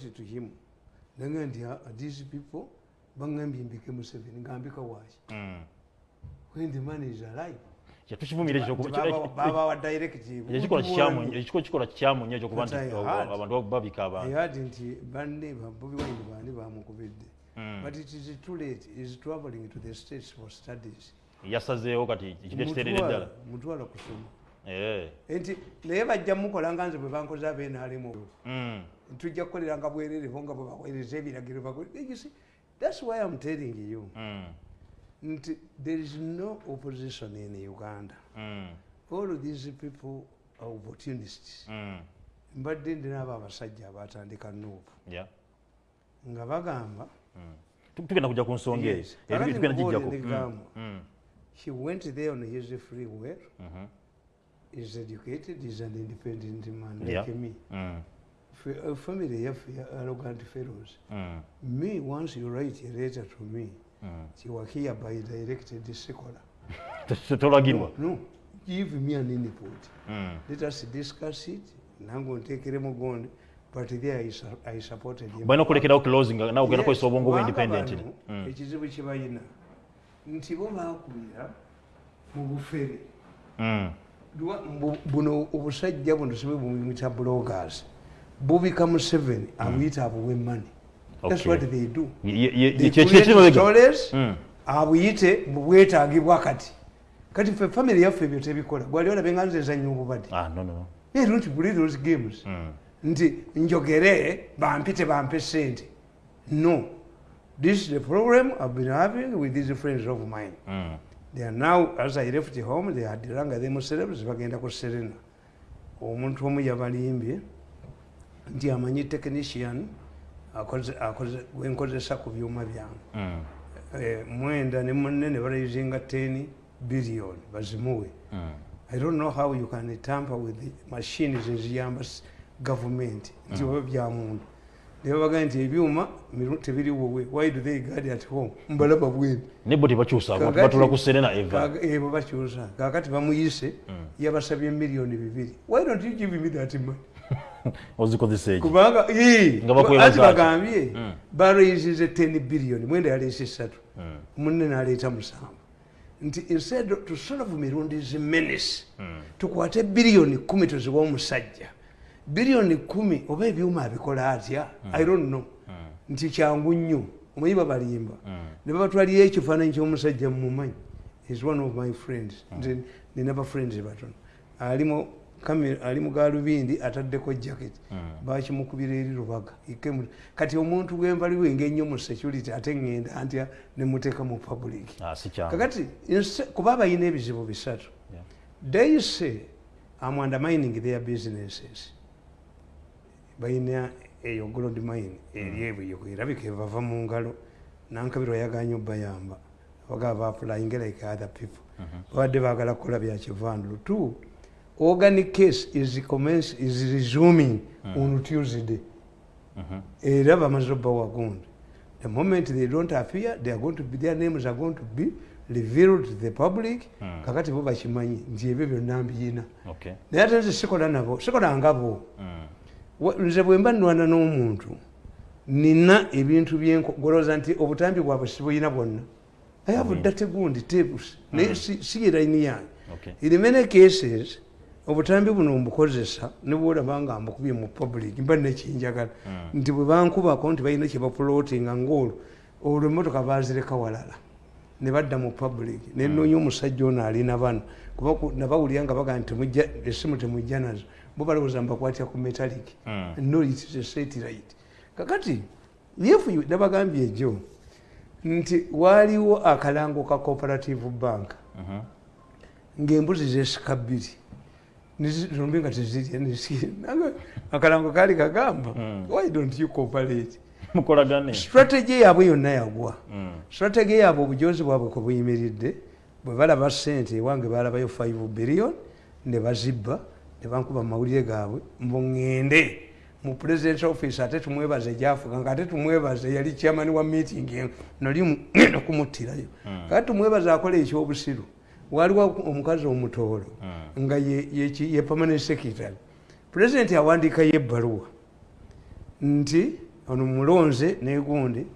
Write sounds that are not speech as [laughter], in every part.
to him nanga nti uh, these people bangambye mbike museveni ngambika waki when the man is alive tukivumira babawa directive ekikola kikyamu nnyo ekyokuba nti But I oh, heard- abantu babika I abantu. Heard nti banne bobi wine bandi bamukubidde Mm. but it is too late. Is traveling to the states for studies. Yasazeewo kati kiri ekiteerere ddala mutwala kusoma. Eh. nti naye bajja mukola nga nze bwe bankoze abenaalemu Mm. tujja kukoleranga bwererevo nga bwe baweereza ebiragiro that's why i'm telling you Mm. nti there is no opposition in uganda Mm. all of these people are opportunists Mm. mbadde ndinaabo abasajja abatandika nuupu Yeah. nga bagamba Mm. Tu- tugenda kujja ku nsonga eyo Yes. Ebyo Kakati tugenda mubuulire gijjako negamba. Mm. Mm. he went there on his free will Mhm. is educated is an independent man Yeah. like me Mm. Family yaffe ya arrogant fellows Mm. me once you write a letter to me Mm. you are hereby directed secular tetolagirwa [laughs] no, no give me an input Mm. let us discuss it nange onteekere mugonde but there I, su- I supported him. balina okulekerao closing nawe ogenda Yes, kukozesa obwongo bwe independent bano, Mm. ekizibu kye balina nti bo bakulira mu bufere Mm. Buno obusajja buno sibe bumuyita bloggers bubika mu seven abuyita abuwe mani that's what they do. Stories, abuyite mu bwetaagibwa kati kati fe family yaffe ebyo tebikola. Gwali olabe nga nze zanya obubadde Ah, they don't play those games. Mm. nti njogere bampite bampe sente. No. This is the problem i've been having with these friends of mine. Mm. they are now as i left home they had ranga them celebs bagenda ku serena. Omuntu omu yabalimbye nti amanyi technician gwenkozesa ku byuma byange. Mm. Eh, mwenda ne munne ne baraisinga 10 billion bazimuwe. Mm. i don't know how you can tamper with the machines eziyamba government. Nti oba bya muntu naye bagaa nti ebyuma miru- tebiri wowe why do they guard at home? Mbalaba bwene. Nebo tebakyusa Kakati- batula ku serena eva. Kaga- ebo bakyusa. Kakati bamuyise Mm. yabasabye miliyoni bibiri. Why don't you give me that money [laughs] ozikozesa eki kubanga ii, anti ati. bagambye Mm. baraisize 10 biliyoni mwenda yaleese esatu Mm. munne naleeta musanvu. Nti instead to solve mirundi zimenesi Mm. tukwate biliyoni kumi tuziwa omusajja. Biliyoni kumi oba ebyuma abikola atya? I don't know. Nti kyangu nnyo. Omanyi babalimba? Mm. ne babatwalira ekifaananyi ky'omusajja mumumanyi is one of my friends. Nze nina bafriends batono. Alimu ali mu galubindi ataddeko jacket. Mm. bakimukubira eri lubaga. Ikemu- kati omuntu gwembaliwo engennyo mu security ate ŋŋenda ntya nemuteeka mu public. Ah, kakati kuba bayina ebizibu bisatu. They say am undermining their businesses. Bayina eyo gold mine eri ebweyo erabika ebava mu ngalo. Nankabirwa yaganya obayamba bagaa baapulayinga like other people. Babadde baagala kukola byakivandulo two organic case is, commence, is resuming on tuesday Mhm. era bamaze obba wagundi the moment they don't appear they are going to be, their names are going to be revealed to the public Mm. kakati bo bakimanyi nti ebyo byonna mbiyina Okay. naye ate nze sikola nabo sikola ngabo Mm. Nze bwe mba nnwana n'omuntu nina ebintu byenkogoloza nti obutambi bwabwe sibuyina bwonna i have Mm. date gundi tapes naye si- si yeraini yange Okay. in many cases obutambi buno mbukozesa ne bwolaba nga mbukubye mu public mba nekinjagala Mm. nti bwe bankubako nti balina kyebapulootinga ngaolwo olwo emotoka bazireka walala. Ne badda mu public. Nenoonya omusajja ono alina bano kuba ku- nabawulira nga bagaa nti essimu temujja nazo. Bo balowooza mbakwatya ku metallic. Mm. no it is a satellite. Kakati yefu nabagambye ejo nti waaliwo akalango ka cooperative bank Mhm. ng'embuzi zesika bbiri Nizi- zombi nga tezirya nisi- nange akalango kaali kagamba Mm. why don't you cooperate? [laughs] Mukolagane strategy yaabwe yonna yagwa. Mm. strategy yaabwe obujozi bwabwe kwe buyimiridde bwe balaba sente ewange balabayo 5 billion ne bazibba ne bankuba mawulire gaabwe mbuŋŋende mu president office ate tumwebaze gyafuga nga ate tumwebaze yali chairman wa meeting eno nali mu- [coughs] ŋŋenda kumuttirayo. Mm. kati tumwebaze akola ekyobusiru waliwo omukazi omutoolo Mm. nga ye, permanent secretary. President awandiikayo ebbaluwa nti ono mulonze negundi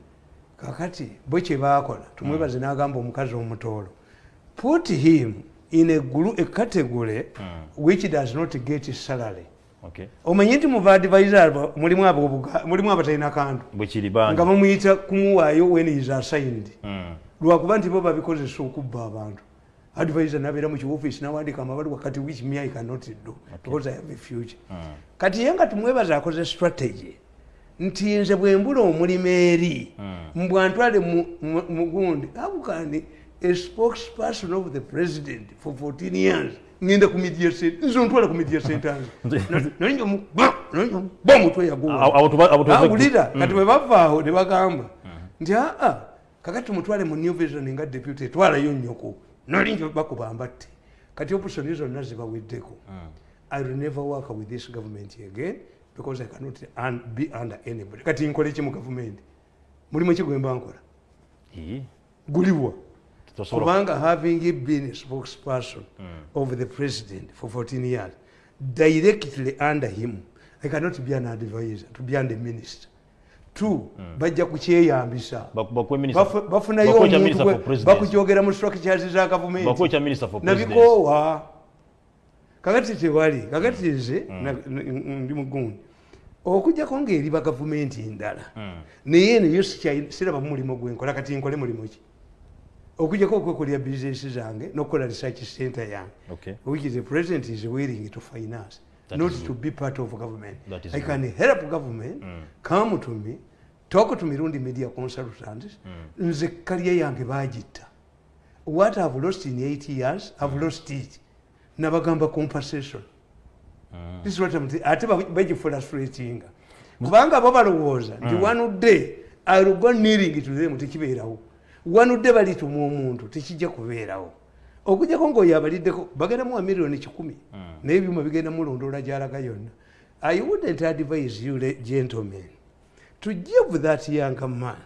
kakati bwe kyebakola tumwebaze n'agamba omukazi omutoolo put him in a, gru- a category which does not get salary. Okay. omanyi nti mu baadvisor abo mulimu abatalina kantu. Nga bamuyita kumuwaayo when is assigned. Mm. lwakuba nti bo babikozesa okubba abantu advisor nabeera mu kiwofisi nawandika amabaluwa kati which me i cannot do because i have a future. Kati ye nga tumwebaza akoze strategy nti nze bwe mbula omulimu eri mbwantwale mu- mu- mugundi abukandi a spokesperson of the president for 14 years ngenda ku media center nze ontwala ku media center ba omutwe yaguwa. Abo- abo tuba- abo tuba- awulira kati bwe bavaawo ne bagamba nti aa kakati tumutwale mu new vision nga deputy twalayo nnyoko nolinjo bakuba mbatte kati opusoni zonna zibaweddeko i will never work with this government again because i cannot un be under anybody. Kati nkole ki mu gavumenti mulimu ki gwemba nkola guliwa. Kubanga having been a spokesperson of the president for 14 years directly under him i cannot be an advisor to be under minister two bajja kukyeyambisa. Bafunayo omuntu bakukyogera mu structures za bakuwe gavumenti nabikoowa. Kakati tewali kakati nze n- ndi mugundi. Okujjako ngaeri bagavumenti ndala naye neyo sikyayi- siraba mulimu gwenkola kati nkole mulimu ki? Okujjako okwekolera bizinesi zange nokukola research center yange. Okay. which the president is willing to finance That not to be part of government. That is i good. can help government. Come to me. Talk to mirundi media consultants nze kalya yange bagitta what i've lost in eight years i've lost it. Nabagamba compensation. This is what I'm saying. ate ba- bagifrustratinga kubanga bo balowooza nti one day i will go kneeling to them tekibeerawo. One day balituma omuntu tekijja kubeerawo okujjako ngaoyo abaliddeko bagendamu wa miliyoni kikumi. Naye ebyuma bigenda mulondoola gyalaga yonna. I wouldn't advise you le- gentlemen to give that young man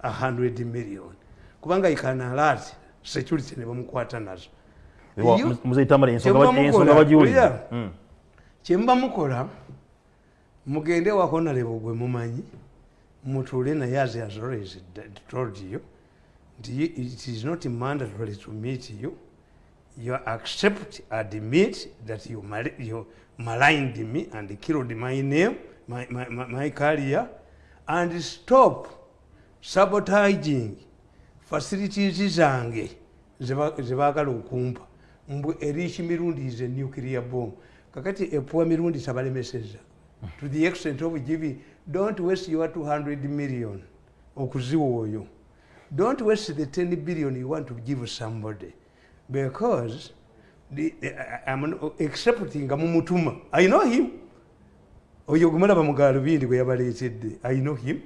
a 100 million. Kubanga ikanalat security ne bamukwata nazo. Kyemuba ba- ensonga mukola, mugende wakonalebo gwe mumanyi mutuule naye as has always told you it is not mandatory to meet you you accept admit that you, mal you maligned me and killed my name my, my, my, career and stop sabotaging facilities zange zeba- zebaagala okumpa mbwe erich mirundi is a nuclear bomb. Kakati epuwa mirundi tabalemeseza to the extent of giving don't waste your 200 million okuziwa oyo don't waste the 10 billion you want to give somebody because the, the, I'm accepting amumutuma mumutuma i know him. Oyo gumulaba mugalubindi gwe yabaleetedde i know him.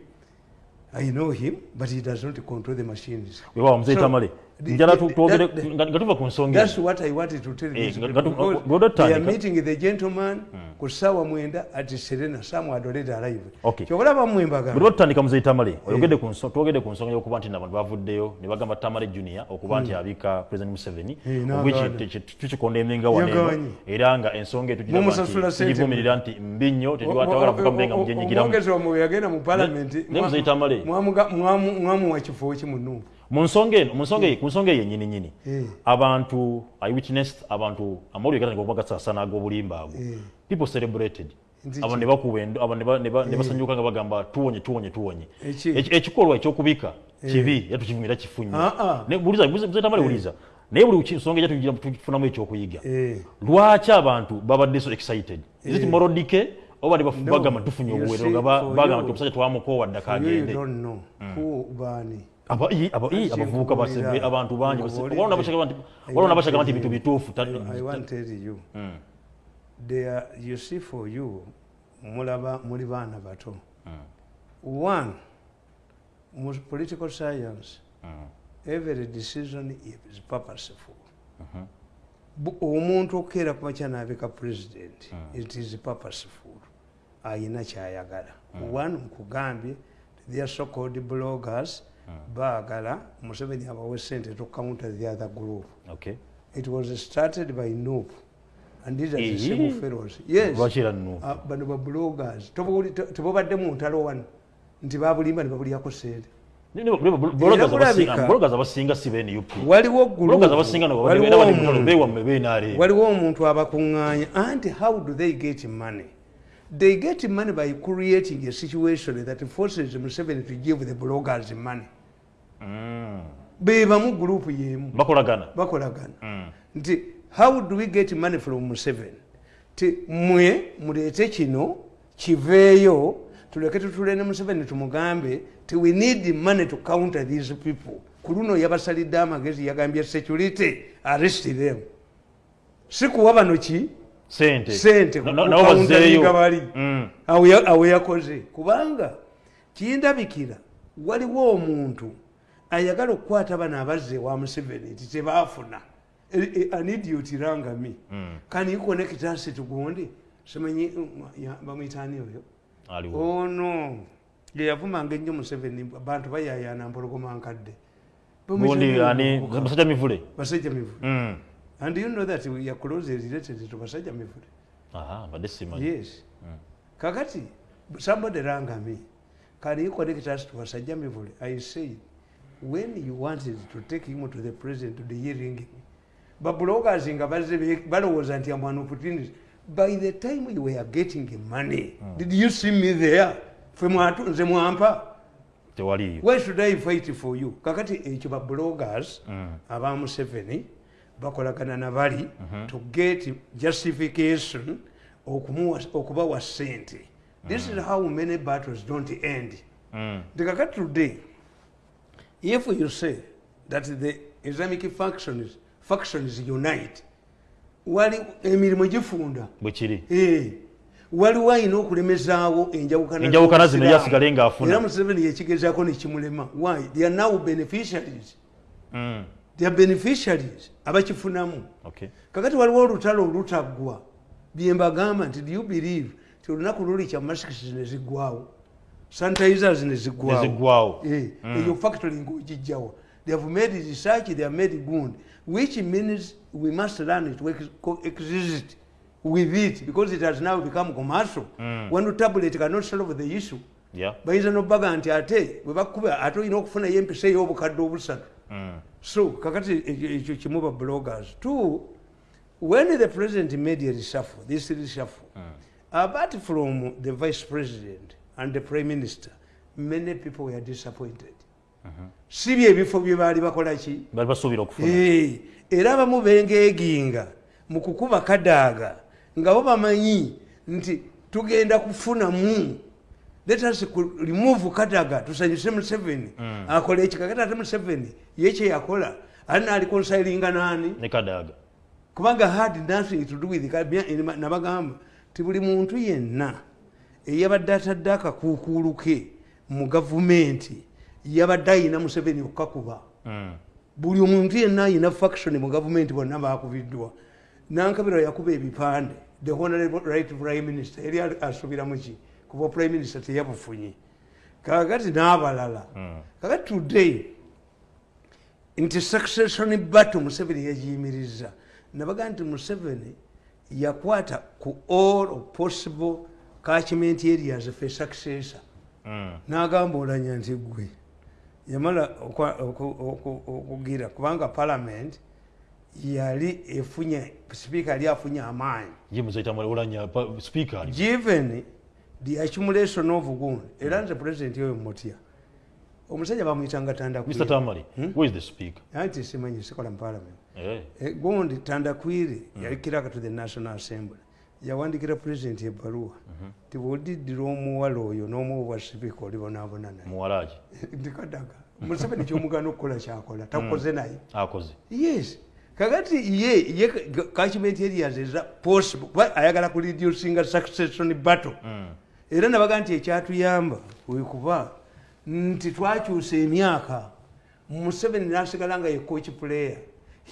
I know him but he does not control the machines. Wewa muzeyi So, tamale. the- njala the- tu- twogere that- nga tuva ku nsonga That's what I wanted to tell Eh, gwe otandika. they are meeting the gentleman ku ssaawa mwenda at Serena Samu Adoleta Live. Okay. Kyokulaba mmwe bwe mbagamba. tuba tutandika muzeyi tamale oyogedde ku nso- twogedde ku nsonga y'okuba nti nabantu bavuddeyo ne bagamba tamale junior okuba nti abika president museveni Eh, ogweki n'agaana. te- te- tukikonda emenga waneeno Yagaanyi. era nga ensonga eyo Mumusasula ssente tugivumirira nti mbi nnyo O- tetwagala o- kuvuga o- mubenga o- mujenyigiramu omwogezi omwe yagenda mu parliament Muzeyi Tamale. mwamuwa kifo ki munuupu mu nsonga eno mu nsonga eyo- ku nsonga eyo yennyini nyini. Eh. abantu i witnessed abantu amawulire gatandika okuba gasaasana ag'obulimba ago Eh. people celebrated. Nti abo ki? ne bakuba endo- abo ne ba- ne ba- ne basanyuka nga bagamba tuwonye tuwonye tuwonye. Eki? Eki- ekikolwa ekyokubika kibi era tukivumira kifu nnyo Ah, ah. Ne- buliza buliza tamale buliza. Naye buli ki- nsonga ejja tugira- tufunamu ekyokuyiga. Eh. lwaki abantu babadde so excited? Is it Eh. moral decay oba ne bafu- No. bagamba tufunye You obuweerero see, nga ba- for bagamba you- nti omusajja twamukoowa ddaka For you, you agende abavubuka basebe abantu bangi waliwo n'abashaka nti- bintu bituufu tell you. See for you, mulaba muli baana bato. mm, One, mu political science, mm, every decision is purposeful. omuntu okukeera ku makya n'abika president Mm. it is purposeful ayina kyayagala one nkugambye their so called bloggers baagala museveni abawe sente to counter the other group. Okay. it was started by nup and these are the same fellows. Yes. Ah, bano ba bloggers. Tobawuli- te- tebobadde mu ntalo wano nti babulimba ne babulyako sente waliwo omuntu abakuŋŋaanya. Anti how do they get money they get money by creating a situation that forces museveni to give the bloggers money. Bebamu gurupu yemu. Bakolagana. Bakolagana. Mm. nti how do we get money from museveni ti mwe muleete kino kiveeyo tuleke tutule ne museveni tumugambe ti we need money to counter these people. Ku luno yabasalidde amagezi yagambye security arrest them. Si kuwa bano ki sente. Bazzeeyo bali. Mm. awo yakoze. Kubanga kindabikira waliwo omuntu ayagala okukwata bano abazze wa museveni nti tebaafuna anidiyotirangami Mm. kani connectasi tugundi simanyi mm, bamwitaani oyo? Ono yeyavumanga ennyo museveni bantu bayayana mpologoma nkadde basajja mivule? Basajja mivule. Mm. And you know that are closely related to basajja mivule aha badde simanyi yes. Kakati somebody rang me. Can you connect us to basajja mivule i said when you wanted to take him to the president to the hearing babloggers nga bazze be- balowooza nti amwana opportunity by the time you were getting money did you see me there? Mwampa. Tewaliyo why should i fight for you? Kakati ekyo babloggers Mm. aba museveni bakolagana nabali to get justification okubawa sente this is how many battles don't end. Mm. nti kakati today if you say that the islamic factions, factions unite wali emirimu gifunda. Bwe kiri Eh, waliwo ayina okulemezaawo enjawukana zino yasigale ng'afuna. era museveni yekigezaako nekimulema why? They are now beneficiaries Mm. are beneficiaries abakifunamu. Kakati waliwo olutalo olutaggwa byembagamba nti do you believe ti olunaku luli kya masikisi neziggwawo sanitizers neziggwawo Eh, eyo factory ngaogijjawo they have made research they have made good which means we must learn to ex- coexist with it because it has now become commercial. One tablet cannot solve the issue yeah. Bayinza nobaga nti ate bwe bakuba ate olina okufunayo empisa ey'obukadde obusatu. Mm. So kakati ekyo ekyo kimu ba bloggers two when the president made a reshuffle this reshuffle apart from the vice president and the prime minister many people were disappointed. Si byebifo bye baali bakola ki? Bali basuubira okufuna. Eh, era abamu bengeeginga mu kukuba kadaaga nga bo bamanyi nti tugenda kufunamu let us remove kadaga tusanyuse museveni akola ekikakati ate museveni ye kyeyakola ali naali konsilinga naani ne kadaaga kubanga had nothing to do with nabagamba ti buli muntu yenna eyabadde atadde akakuukuulu ke mu gavumenti yabadde ayina museveni okukakuba Mm. buli omuntu yenna ayina faction mu gavumenti bonna bakubiddwa nankabirwa yakuba ebipande. The honorable right prime minister yali asubiramu ki kuba prime minister teyabufunye kakati n'abalala kakati today nti succession battle museveni yagiyimiriza nabaga nti museveni yakwata ku all possible catchment areas for successor. Mm. n'agamba olanya nti gwe yamala okugira kubanga parliament yali efunye sipiika yali afunye amaanyi speaker given the accumulation of gun era nze president oyo mutya omusajja bamwyitanga mr tandakwiri tamari where is the speaker? Anti simanyi sikola mu parliament. Eh. Eh, gundi tandakwiri yali kiraka to the national assembly. Yawandikira president ebbaluwa. Ti bwodiddira omuwala oyo n'omuwa sipiika olibonaabona naye. [laughs] Ndikadaga museveni kyomugana okukola kyakola. Takoze naye. Akoze. Yes. Kakati ye ye catchment areas eza possible. Ayagala ku reducinga succession battle era nabaga nti ekyatuyamba wekuba nti twakyusa emyaka museveni nasigala nga ye coach player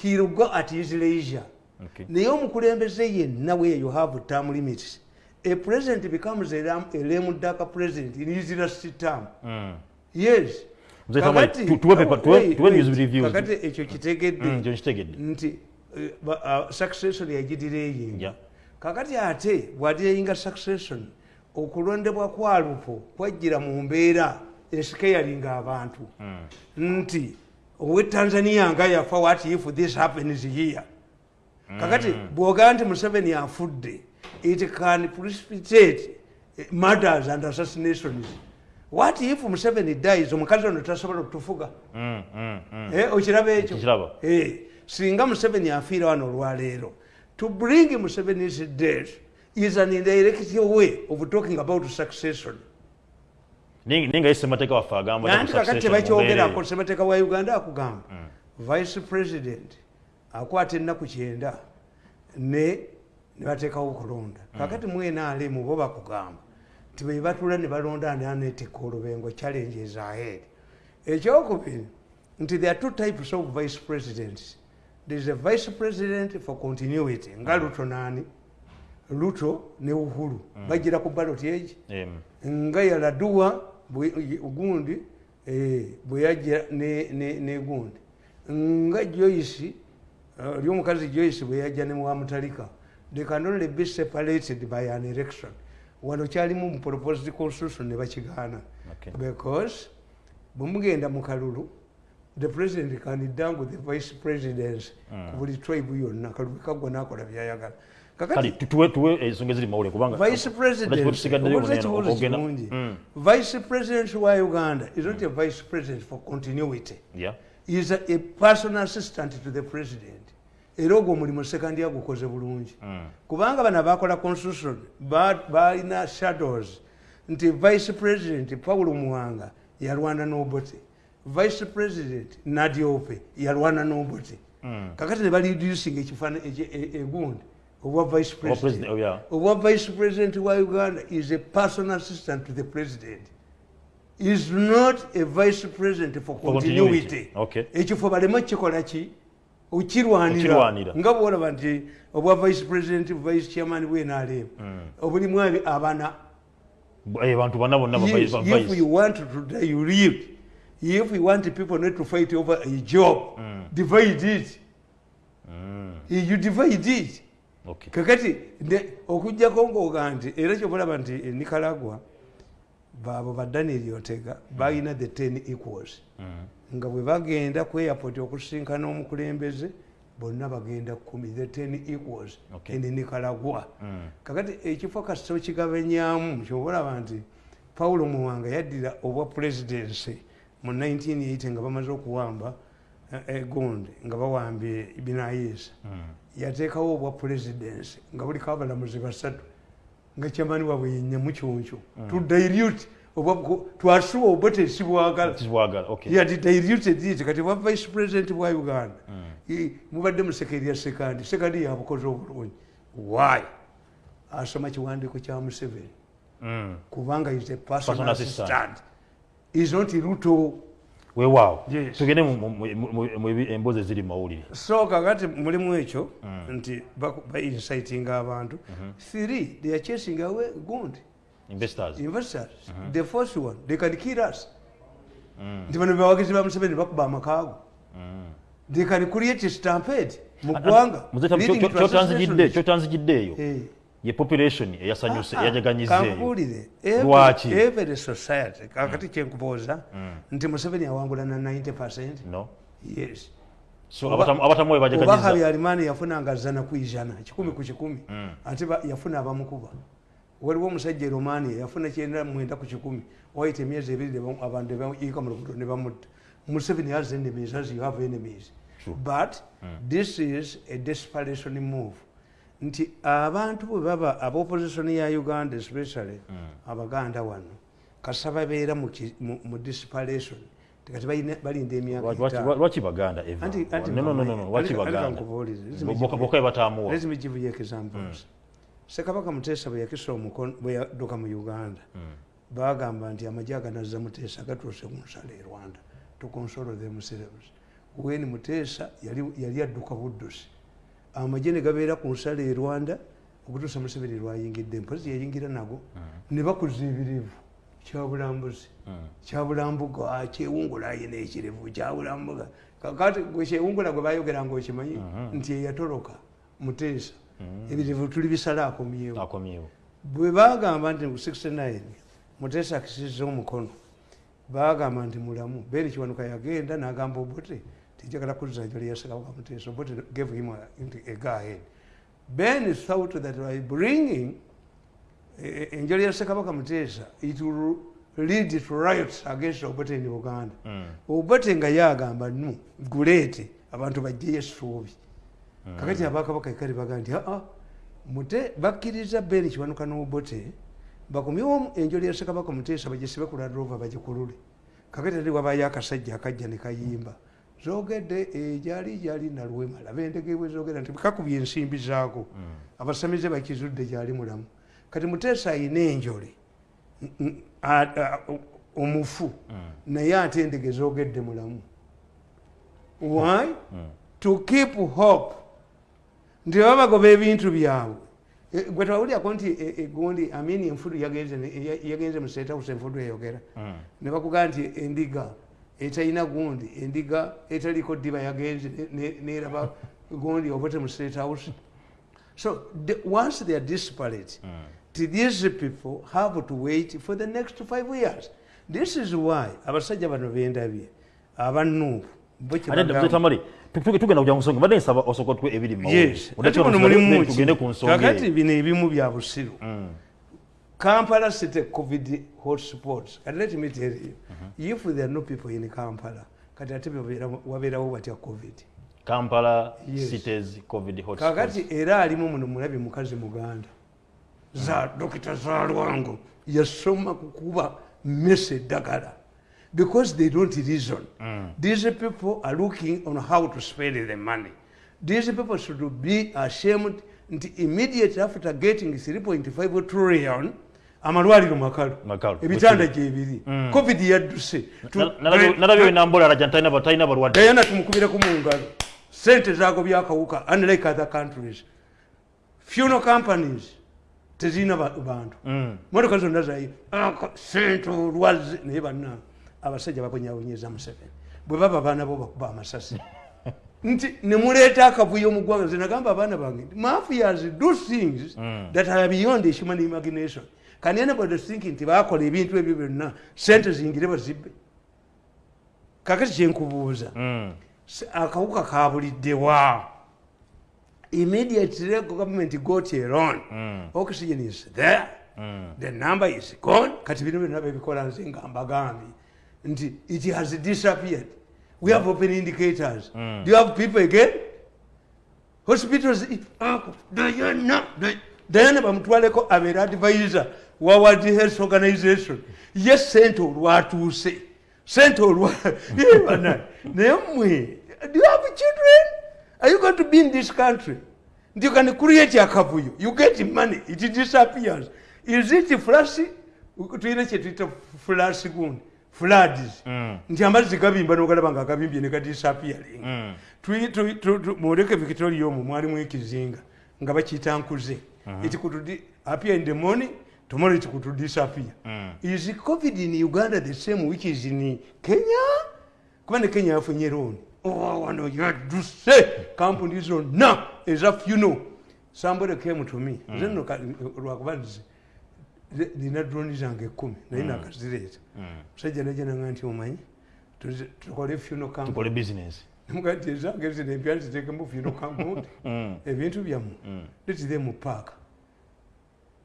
he'll go at his leisure. Okay. naye omukulembeze yenna where you have term limits. A president becomes a lam- a lame duck president in his last term. Mm. yes. Kakati- ekyo kitegedde. Mm, nkitegedde nti eh, ah, succession yagidira eyinga kakati ate bwadireyinga succession okulondebwa kwa lupo kwajjira mu mbeera esikeyalinga abantu nti owe tanzania nga yafa what if this happens here? Kakati bwogaa nti museveni afudde it can precipitate eh, murders and assassinations. What if museveni dies? Omukazi ono tasobola okutufuga. Mm, mm, mm. Eh, okiraba ekyo. Eh, singa museveni afiira wano olwaleero to bring museveni's death is an indirect way of talking about succession. Ninga ye ssemateeka waffe agamba nti nanti ku kakati tebakyogerako semateeka wa uganda akugamba vice president akwata ennaku kyenda ne nebateekawo okulonda. Kakati mwenaalemu bo bakugamba nti be batula ne balonda ani aneetika olubengo challenges ahead. Ekyokubiri nti there are two types of vice presidents. There is a vice president for continuity. Nga luto naani luto ne uhuru. Bagira ku ballot egi Em, nga yaladuwa bwe- gundi eh, bwe yajja ne- ne nga joyce eh, oli omukazi joyce bwe yajja ne wamutalika they can only be separated by an election. Wano kyalimu mu proposed constitution ne bakigaana. Okay. because bwemugenda mu kalulu the president can dangle the vice presidency ku buli tribe yonna. Kalulu kaggwa nakola byayagala tu- tuwe tuwe ensonga eziri mawule kubanga vice president. Tusigaddeyo obuuza buno eno, ekibuuzo ogenda- kirungi Mm. vice president wa uganda is not a vice president for continuity. Yeah. is a, a personal assistant to the president. Era ogwo omulimu sekandi agukoze bulungi. Mm. kubanga bano abakola constitution ba- balina shadows. Nti vice president paulo muwanga yalwana n'obote vice president nadiope yalwana n'obote Mm. kakati ne baliducing ekifaana egundi obwa vice president, president? Oh, yeah. obwa vice president wa uganda is a personal assistant to the president. Is not a vice president for continuity. Okay. ekifo baleme kikola ki? Okirwanira Okirwanira. nga bwolaba nti obwa vice president vice chairman bwenalem obulimu abi- abana. Bu- eh, bantu bana bonna ba vice- if you want to dilute if you want people not to fight over a job divide it. You divide it. Kakati ne- okugjako ngaoga nti era kyobulaba nti e nicaragua baabo ba daniel otega balina the ten equals. Nga bwe bagenda ku airport okusinkana omukulembeze bonna bagenda kumi the ten equals Okay. in nicaragua. Mm. kakati ekifo kasito kigabanyamu kyobalaba nti paulo muwanga yaddira obwa presidency mu 1980 nga bamaze okuwamba eh, egundi nga bawambye binayisa yateekawo obwa presidency nga buliko abalamuzi basatu nga kyamani waabwe yenyamukyunkyu tudilute twasuba obwa tesibwagala. Kizibwagala. Okay. yati diluted it kati bwa vice president bwa uganda. I- mubadde mu sekerya sekandi sekandi yabukoze obulungi. Why? Asoma kiwandiiko kya museveni. Mm. kubanga is a Personal assistant. is not ruto weewaawo tugende emboozi eziri mu mawulire so kakati mulimu ekyo nti baincitinga abantu three they are chasing away gundi investors investors the first one they can kill us nti bano bebawagizi ba museveni bakuba amakaago they can create stampede mu ggwanga kyotanzigidde eyo Eh. Ye population eyasanyuse Ah, ah, eyajaganyizza eyo kankuwulire Lwaki? Every- society kakati kyenkubuuza nti museveni awangula na 90 percent? No. Yes. So Oba- abatamu abatamu we oba bajaganyizza habyarimani yafunanga zana ku ijana kikumi ku kikumi. Ate ba- yafuna abamukuba. Waliwo omusajja e romania yafuna kyenda mwenda ku kikumi. Waita emyezi ebiri abantu nebayika mu lubuto ne bamutta. Museveni has enemies as you have enemies. But this is a desperation move nti abantu bwe baba abopposition ya uganda especially abaganda wano kasa babeera mu desperation tikati balinda emyaka Lwaki- lwaki- etaano. lwaki baganda eva Anti- anti no no no no mama, no lwaki aleka- aleka baganda nkubuulire. Listen Bo- me boka give boka you- batamuwa Let me give you examples. Ssekabaka Muteesa bwe yakisa omukono bwe yadduka mu Uganda baagamba nti amagye aganazza Muteesa gatuuse ku nsalo e Rwanda to console themselves. When Muteesa yali yali adduka Buddusi amagye ne gabeera ku nsalo e Rwanda okutuusa Museveni lwayingidde mpozi yayingira nago ne bakuza ebirivu kyabulambuzi kyabulambuga kyewungula ayina ekirevu kyabulambuga kakati kyewungula gwe bayogera nga okimanyi nti eyatoloka muteesa. Ebirevu tuli bisala akomyewo. Bwe bagamba nti mu 69 muteesa akisiza omukono bagamba nti mulamu beri kiwanuka yagenda nagamba obote tijagala kuzza njo lyasakabaka muteesa obote gave him a- a ahead ben thought that by bringing eh, enjoli ya ssekabaka muteesa it will lead to riots against obote in uganda. Obote nga yagamba nu guleete abantu bajjeyo essuubi kakati abakabaka ekali baga nti aa mute bakkiriza beni kiwanuka n'obote bakomyewo enjoli ya ssekabaka muteesa bagisibe ku ladrova bagikulule. Kakati ati wabayo akasajja akajja ne kayimba. zogedde ejali jali naluwemala bendege bwe zogera nti kakubye ensimbi zaako. Abasamize bakizudde gyali mulamu. Kati muteesa ayina enjole omufu naye ate endege zogedde mulamu. Why? To keep hope. Nti baba bagoba ebintu byabwe. E, gwe tewawulyako nti e- egundi amini enfudu yagenze mu state house enfudu eyogera. Ne bakugamba nti endiga etalina gundi endiga etaliko ddiba yagenze ne- ne- neraba gundi state house. So the, once they are disparate to these people have to wait for the next five years. This is why abasajja bano bendabye abanuupu bo kye ate bagamba- tamale tugenda kujja ku nsonga mbadde nsaba osooka tuwe ebiri mu yes. Mawulire. ate muno mulimu ki? tugende ku nsonga. Kakati eyo. bino ebimu bya busiru kampala city covid hotspots kati let me tell you if there are no people in kampala kati ate babeera- wabeerawo batya covid. Kampala Yes. cities covid hotspots. kakati era alimu muno mulabi mukazi muganda. Za dokita zalwango yasoma kukuba mmese eddagala because they don't reason. These people are looking on how to spend the money. These people should be ashamed. Nti immediate after getting 3.5 trillion amalwaliro makalu. Makalu. ebitanda gyebiri. Covid yadduse. Nalabye- nalabye wenambola alaja ntalina talina balwadde dayana tumukubireko mu ngalo. Sente zaago byakawuka unlike other countries. Funeral companies tezirina ba- bantu. Motoka zonna zayo sente olwazi. Naye banna abasajja babonyabonyeza museveni. Bwe baba baana bo bakuba amasasi. [laughs] Nti nemuleeta akavuyo mu ggwanga. Nze nagamba abaana bange mafias do things that are beyond human imagination can anybody think nti bakola ebintu ebyo byonna sente zingire bazibbe kakati kyenkubuuza Mm. S- akawuka kabuliddewa immediately government got a loan oxygen is there. The number is gone. Kati bino byonna bebikola nze nga mbagambye. Nti it has disappeared. We have open indicators. Do you have people again? Hospitals ako dayana Day- dayana bamutwaleko abeera advisor wa world health organization. Ye sente olwatuuse sente olwa [laughs] Eh, bana, naye mmwe do you have children? Are you going to be in this country? You can create akavuyo you get money it disappears. Is it flash? Tuyina kyetuyita flash gundi floods. Nti amazzi gabimba nogalaba nga gabimbye negadisappearing muleke victoria omwo mwalimu ekizinga nga bakiyita nkuze. It could appear in the morning tomorrow it could disappear is covid in uganda the same which is in kenya? Kuba ne kenya yafunye looni Oh, wano yadduse kampuni zonna eza funo somebody came to me. Nze nno ka- lwakuba nze ze- nina droni zange ekkumi naye nakazireeta musajja najananga nti omanyi tuze- tukole funo company tukole business. [laughs] Muga nti ezange zino empya nziteekemu funo company [laughs] ebintu byammwe letire mu paaka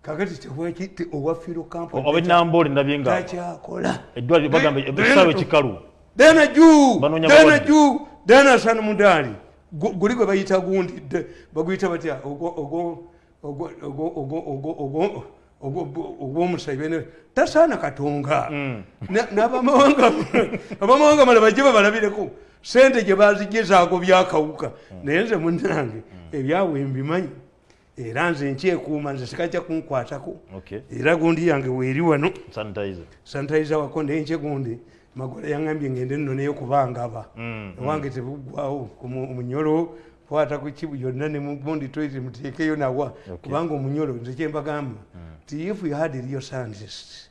kakati tewaki owafiiro kampaniobwenambaoli nabye nga takyakola eddwaliro bagamba esawa ekikalu dena juu dena juu dena san mudaali guli gwe bayita gundidde baguyita batya? Ogwomusabene tasaana katonga. Mm. N'abamawanga [laughs] malaba gye babalabireko. Sente gye bazigye zaago byakawuka mm. naye nze munange mm. ebyawe mbimanyi. Era nze nkyekuuma nze sikajja kunkwatako. Era gundi yange weeri wano. Sanitizer. Wako naye nche gundi. Magola yaŋambye ngende nno naye kubangaba Mm, ewange tebuggwawo ku mu- munyolo kwata ku kibu yonna ne mugundi toiti muteekeyo nawa. Kubanga omunyolo nze kyembagamba ti if you had real scientists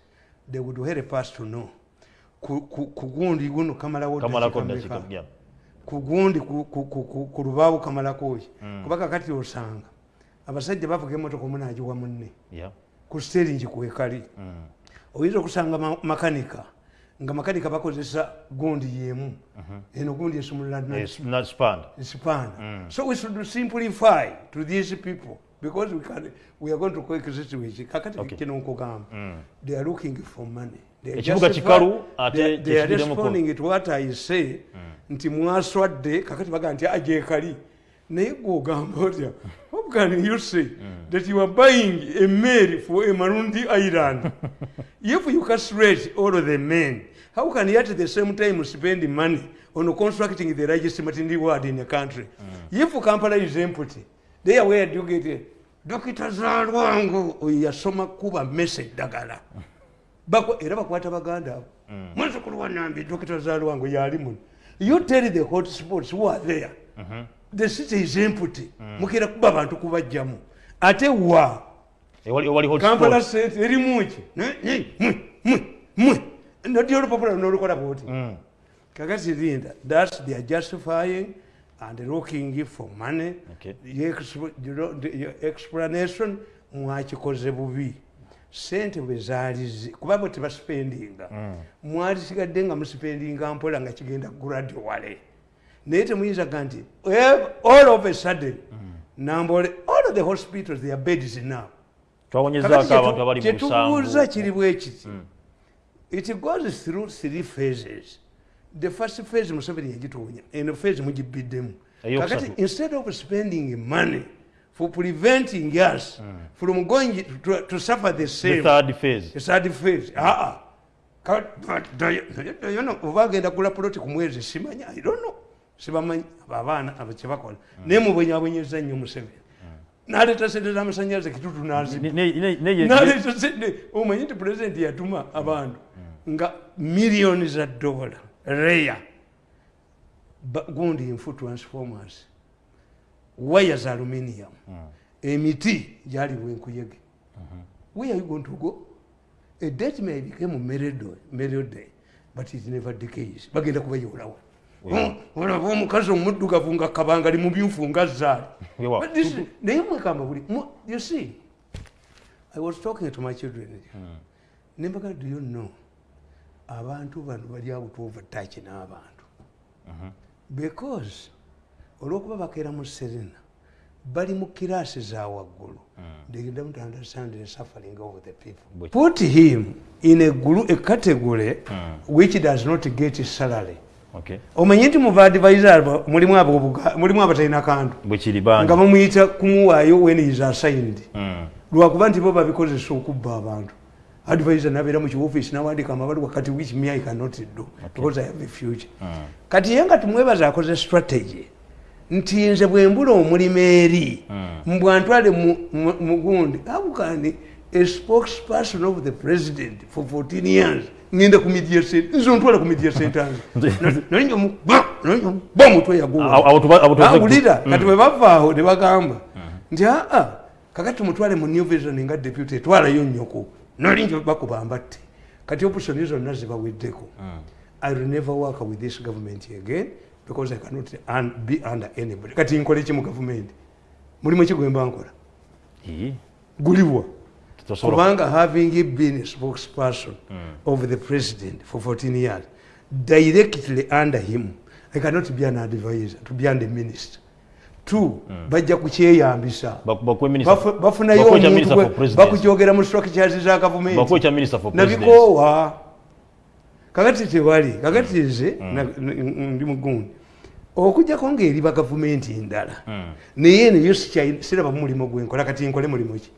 they would help us to know. Ku, ku, ku gundi guno kamalawo kamalako dakiika dakiika mmeka? yeah. ku gundi ku- ku- ku- ku- ku lubaawo kamalako ki kuba kakati osanga abasajja bavuga emotoka omu nagiwa munne. Ku steringi kwekali oyinza okusanga ma- makanika nga makanika bakozesa gundi yemu. Eno gundi spanned. sipana so we should simplify to these people because we, can, we are going to coexist with it. kakati Okay. kino nkugamba they are looking for money. Ekibuga kikalu, ate they- are responding to what I say. Nti mwaswadde kakati baga nti ajekali naye gwogamba otya? What can you say that you are buying a mail for a marundi island. [laughs] If you castrate all of the men how can you at the same time spend money on constructing the largest maternity ward in the country? If kampala is empty there where do you get it dokita zalwangu oyo yasoma kuba mesa eddagala [laughs] era bakwata baganda abo. Mwezukulu wanambi dokita zalwangu yali muno. You tell the hot spots who are there the city is empty mukira kuba abantu kubajjamu. Ate wa? Hot kampala sente erimuki mwe? Noti olupapula nolukola bwoti Mm. kakati linda thats they are justifying and looking for money. Okay. Your the- explanation mwakikoze bubi. Sente bwe zaalize kuba bwe tebasipendinga mwali sigadde nga musipendinga mpola nga kigenda graduale naye temuyinza ga nti eh, all of a sudden nambole all of the hospitals their beds now. Kyetubuuza kiri bwe kiti it goes through three phases. The first phase museveni yagituunya eno phase mugibiddemu. Kakati instead of spending money for preventing us from going to, to suffer the the same third phase. the third phase aa yono oba agenda kula poloti ku mwezi simanya i don't know sibamanyi abaana kyebakola. Naye mubwenyabwenyeza nnyo museveni naleeta sente z'amasanyalaze kitutu naziba Ne- ne- ne- ne- naleeta sente. Omanyi nti pulezidenti yatuma abantu nga miliyoni za dola. Reya. Gundi nfu transformers. Waya za aluminium. Emiti gyali bwenkuyege. Where are you going to go? A date may become melody, melody but it never decays. Bagenda kubayolawo olaba omukazi omuddugavu nga kabanga ali mu byufu nga zaali. Naye mwekamba buli you see i was talking to my children. Nembaga do you know abantu bano bali abutuova taki n'abantu? Because olwokuba bakeera mu serena bali mu kiraasi za waggulu. They don't understand the suffering of the people. Put him in a, group, a category which does not get salary. Omanyi nti mu baadvisor abo mulimu abatalina kantu. Nga bamuyita kumuwaayo when is assigned. Mm. lwakuba nti bo babikozesa okubba abantu. Advisor nabeera mu kiwofisi nawandika amabaluwa kati which me i cannot do because i have a future. Kati ye nga tumwebaza akoze strategy nti nze bwe mbula omulimu eri mbwantwale mu- mu- mugundi abukani a spokesperson of the president for 14 years ngenda ku media center nze ontwala ku media center ba omutwe yaguwa Abo- abo tuba- abo tubaze ku- awulira kati bwe bava aho ne bagamba nti aa kakati tumutwale mu new vision nga deputy twalayo nnyoko. Nolingi bakuba mbatte kati opusoni zonna zibaweddeko i will never work with this government again because i cannot un be under anybody. Kati nkole ki mu government? Mulimu ki gwemba nkola Ii, guliwa. tosobola kubanga having been spokesperson of the president for 14 years directly under him i cannot be an advisor to be under minister. Two bajja kukyeyambisa. Bafunayo omuntu bakukyogera mu structures za gavumenti bakuwe kya minister for president. Nabikoowa. Kakati tewali kakati nze n- ndi mugundi okujjako ngaeri bagavumenti endala. Naye neyo siraba mulimu gwenkola kati nkole mulimu ki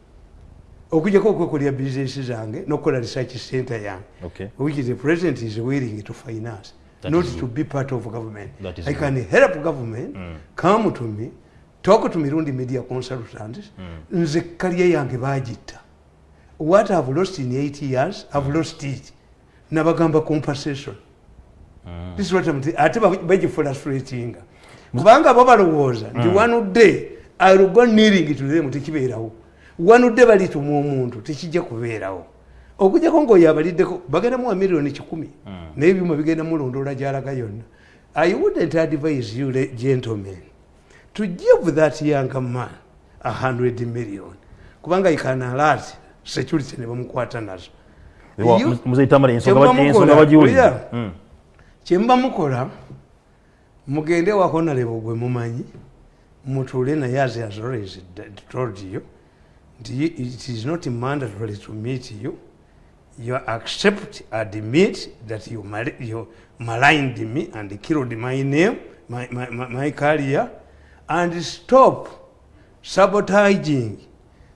okujjako okwekolera bizinesi zange nokukola research center yange. Okay. which the president is willing to finance That not to be part of government. I can help government come to me talk to mirundi media consultants. Nze kaliya yange bagitta what i've lost in 8 years i've lost it. Nabagamba compensation. This is what I'm ate ba- bagifrustratinga kubanga bo balowooza nti one day ill go kneeling to them tekibeerawo day balituma omuntu tekijja kubeerawo. Okujjako ngaoyo abaliddeko bagenda muwa miliyoni kikumi naye ebyuma bigenda mulondoola gyalaga yonna. I wouldn't advise you le- gentlemen to give that young man a 100 million. Kubanga ikanalati security ne bamukwata nazo. Kyemuba ba- ensonga mukola, mugende wakonalebo gwe mumanyi mutuule naye as has always told you it is not mandatory to meet you. You accept admit that you, mal you maligned me and killed my name my, my, my, my career and stop sabotaging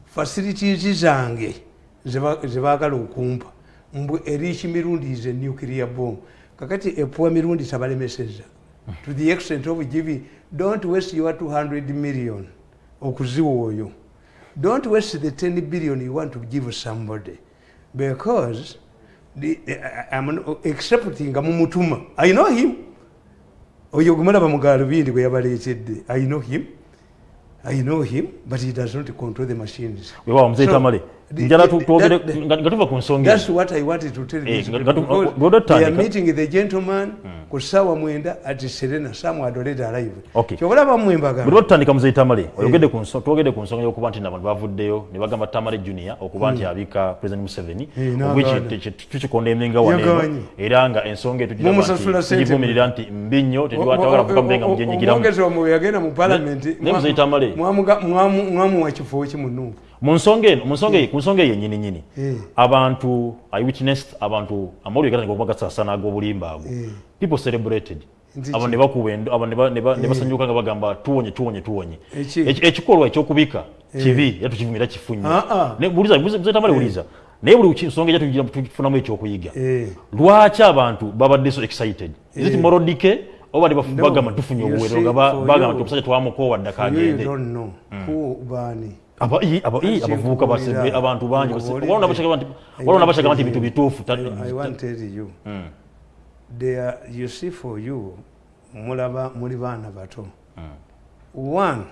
facilities zange zeba- zebaagala okumpa mbwe eriki mirundi is a nuclear bomb. Kakati epuwa mirundi tabalemeseza to the extent of giving don't waste your 200 million. Okuziwa oyo don't waste the 10 billion you want to give somebody because the, I- I'm accepting nga mumutuma i know him. Oyo gumulaba mugalubindi gwe yabaleetedde i know him. I know him but he does not control the machines. Wewa muzeyi So, tamale. the- njala twogere nga tuva ku nsonga That's what I wanted to tell Eh, tu- because they are meeting the gentleman ku ssaawa mwenda at serena some adolete alive kyobalaba mmwe bwe batandika muzeyi tamale twogedde ku nsonga y'okuba nti nabantu bavuddeyo ne bagamba tamale junior okuba nti abika president museveni Eh, eminga waneeno Yagaanye. era nga ensonga eyo Mumusasula sente. tugivumirira nti mbi nnyo tetwagala kuva mbenga mujenyigiramu yagenda mu palamenti mwamuwa kifo ki munuupu mu nsonga eno mu nsonga eyo- ku nsonga eyo yennyini nyini. Eh. abantu i witnessed abantu amawulire gatandika okuba gasaasana ag'obulimba ago Eh. people celebrated. Nti abo ki? ne bakuba endo- abo ne ba- ne ba- ne basanyuka nga bagamba tuwonye tuwonye tuwonye. Eki? Eki- ekikolwa ekyokubika kibi era tukivumira kifu nnyo Ah, ah. Ne- buliza buliza tamale buliza. Naye buli ki- nsonga ejja tugira- tugifunamu ekyokuyiga. Eh. lwaki abantu babadde so excited? Is it Eh. moral decay oba ne bafu- No. bagamba tufunye You obuwero see, nga ba- for bagamba you- nti omusajja twamukoowa ddaka You, abavubuka basebe abantu bangi walona bashagamba nti bintu bituufu you they are, see for you mulaba muli baana bato. Mm, one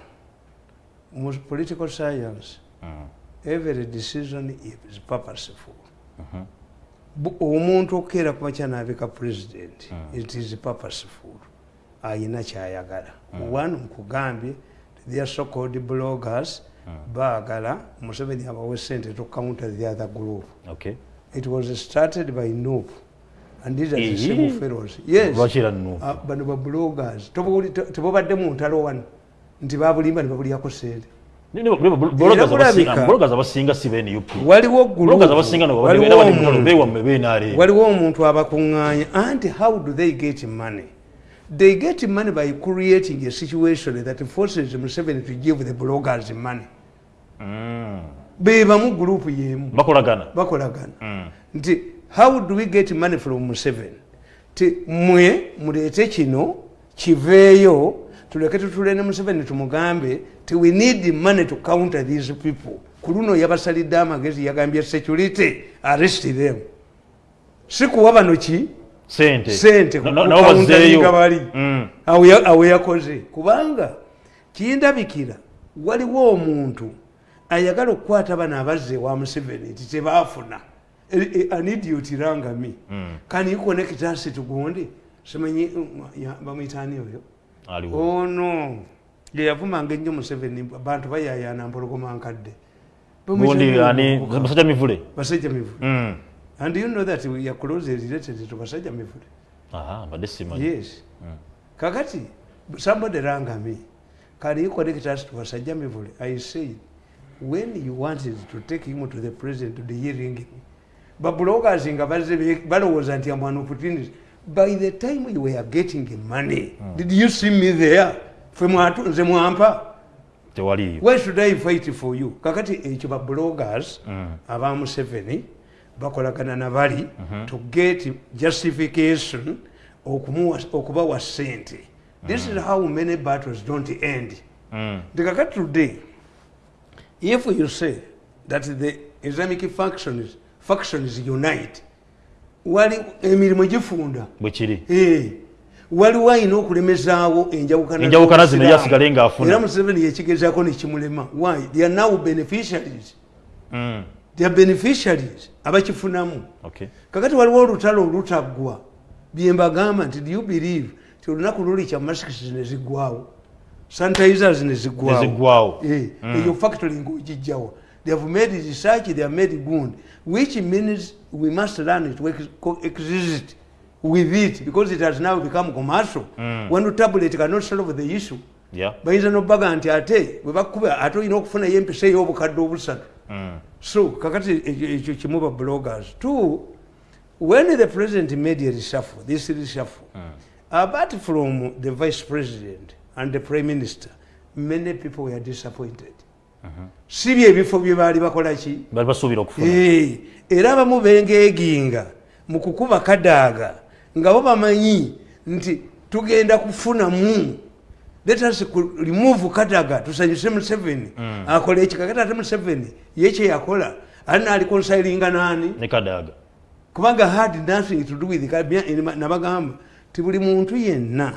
mu political science mm, every decision is purposeful. Bu- omuntu okukeera ku makya naabika president Mm. it is purposeful. Ayina kyayagala. One nkugambye their so called bloggers baagala museveni abawe sente to counter the other group. Okay. it was started by noop and these are the same fellows. Yes. Ah, bano ba bloggers. Tobuli- te- tebobadde mu ntalo wano nti babulimba ne babulyako sente waliwo omuntu abakuŋŋaanya. Anti how do they get money? They get money by creating a situation that forces museveni to give the bloggers money bebamu gurupu yemu. Bakolagana. Bakolagana. Mm. nti how do we get money from museveni ti mwe muleete kino kiveeyo tuleke tutule ne museveni tumugambe ti we need money to counter these people. Ku luno yabasalidde amagezi yagambye security arrest them. Si kuwa bano ki? Sente. Sente. Na- na- nabo kukauntaringa bazzeeyo bali. Mm. awo ya- awo yakoze. Kubanga kindabikira waliwo omuntu ayagala okukwata bano abazze wa museveni nti tebaafuna anidiotirangami kan you connect us to gundi simanyi bamwitaani oyo? Ono yeyavumanga ennyo museveni bantu bayayana mpologoma nkadde. Basajja mivule? Basajja mivule. Mm. and you know that closely related to basajja mivule? Yes. Kakati somebody rang me. Can you connect us to basajja mivule? I said when you wanted to take him to the president to the hearing. Babloggers nga balowooza nti amwana opportunity by the time you were getting money did you see me there? Fe mwatu nze mwampa why should i fight for you? Kakati ekyo babloggers aba museveni bakolagana nabali to get justification okubawa sente this is how many battles don't end. Mm. nti kakati today if you say that the islamic factions, factions unite wali emirimu gifunda. Bwe kiri Eh, waliwo ayina okulemezaawo enjawukana zino yasigale ng'afuna. era museveni yekigezaako nekimulema. Why? They are now beneficiaries. Mm. their beneficiaries abakifunamu. Okay. Kakati waliwo olutalo olutaggwa byembagamba nti do you believe? Ti olunaku luli kya masikisi neziggwawo sanitizers neziggwawo Neziggwawo. Eh, eyo factory ngaogijjawa they have made research they have made good which means we must learn to ex- coexist with it because it has now become commercial. One tablet cannot solve the issue yeah. bayinza nobaga nti ate bwebakuba ate olina okufunayo empisa ey'obukadde obusatu. Mm. so kakati ekyo- ekyo kimu ba bloggers. Two when the president made a reshuffle this reshuffle apart from the vice president and the prime minister. Many people were disappointed. Si byebifo bye baali bakolaki basuubira okufuna. Eh, era abamu bengeeginga mu kukuba kadaaga nga bo bamanyi nti tugenda kufunamu. Let us ku- remove kadaga tusanyuse museveni. Akola ekikakati ate museveni ye kyeyakola ali naali konsilinga naani ne kadaga kubanga had nothing to do with nabagamba ti buli muntu yenna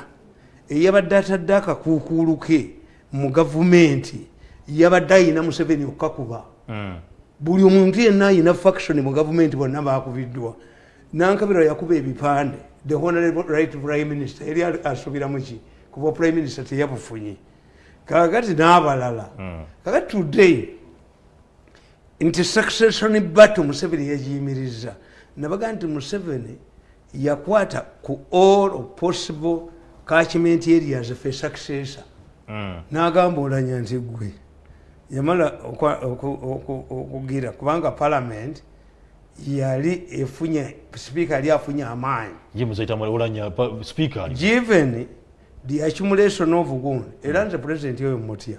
eyabadde atadde akakuukuulu ke mu gavumenti yabadde ayina museveni okukakuba Mm. buli omuntu yenna ayina faction mu gavumenti bonna bakubiddwa nankabirwa yakuba ebipande. The honorable right prime minister eri asubiramu ki? Kuba prime minister teyabufunye. Kakati n'abalala. Kakati today nti succession battle museveni yagiyimiriza nabaga nti museveni yakwata ku all possible catchment areas fe successor Mm. n'agamba olanya nti gwe. Yamala okugira kubanga parliament yali efunye sipiika yali afunye amaanyi. Given the accumulation of gun era nze president oyo mutya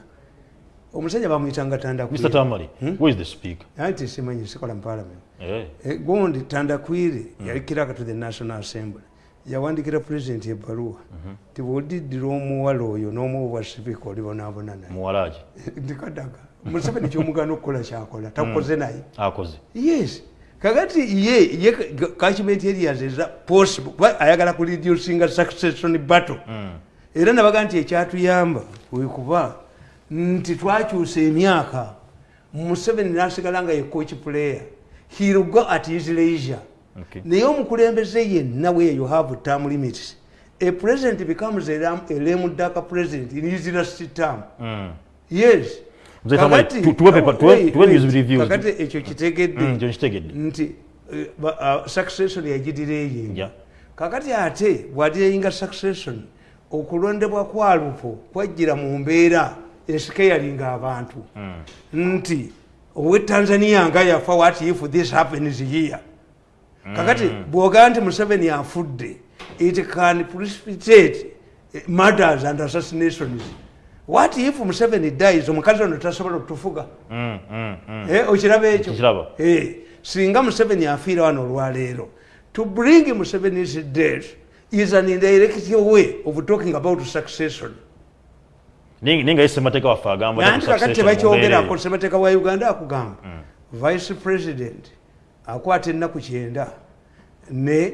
omusajja bamwyitanga mr tandakwire tamari where is the speaker? Anti simanyi sikola mu parliament. Eh. Eh, gundi tandakwire yali kiraka to the national assembly yawandikira president ebbaluwa. Ti bwodiddira omuwala oyo n'omuwa bwa sipiika olibonaabona naye. [laughs] Ndikadaga museveni kyomugana okukola kyakola takoze naye. Akoze. Yes. Kakati ye ye kachiment areas eza possible kuba ayagala ku reducinga succession battle. Era nabaga nti ekyatuyamba wekuba nti twakyusa emyaka museveni nasigala nga ye coach player. He'll go at his leisure naye omukulembeze yenna bwe you have term limits. A president becomes a lam- a lame duck president in his last term. Mm. yes. Kakati- ekyo kitegedde. Mm, nti eh, ah, succession yagidira eyinga Yeah. kakati ate bwadiyinga succession okulondebwa kwa lupo kwajjira mu mbeera esikeyalinga abantu. Nti owe tanzania nga yafa what if this happens here kakati bwogaa nti museveni afudde it can precipitate murders and assassinations. What if museveni dies? Omukazi ono tasobola okutufuga? Mm, mm, mm. Eh, okiraba ekyo? Nkiraba. Eh, singa museveni afiira wano olwaleero to bring museveni's death is an indirect way of talking about succession. Ninga ninga yese mateka waffe agamba nanti ku kakati tebakyogerako semateeka wa uganda akugamba vice president akwata ennaku kyenda ne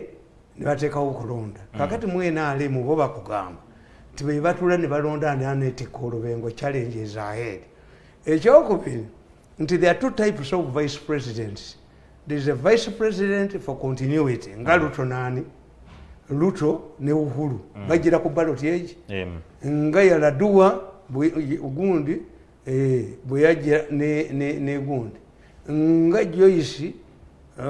nebateekawo okulonda. Kakati mwena alemu bo bakugamba nti be batula ne balonda ani anetika olubengo challenges ahead. Ekyokubiri nti there are two types of vice presidents. There is a vice president for continuity nga luto nani luto ne uhuru. Bagira ku baloti egi nga yaladuwa bwe- gundi eh, bwe yajja ne- ne ne gundi. Nga joyce eh,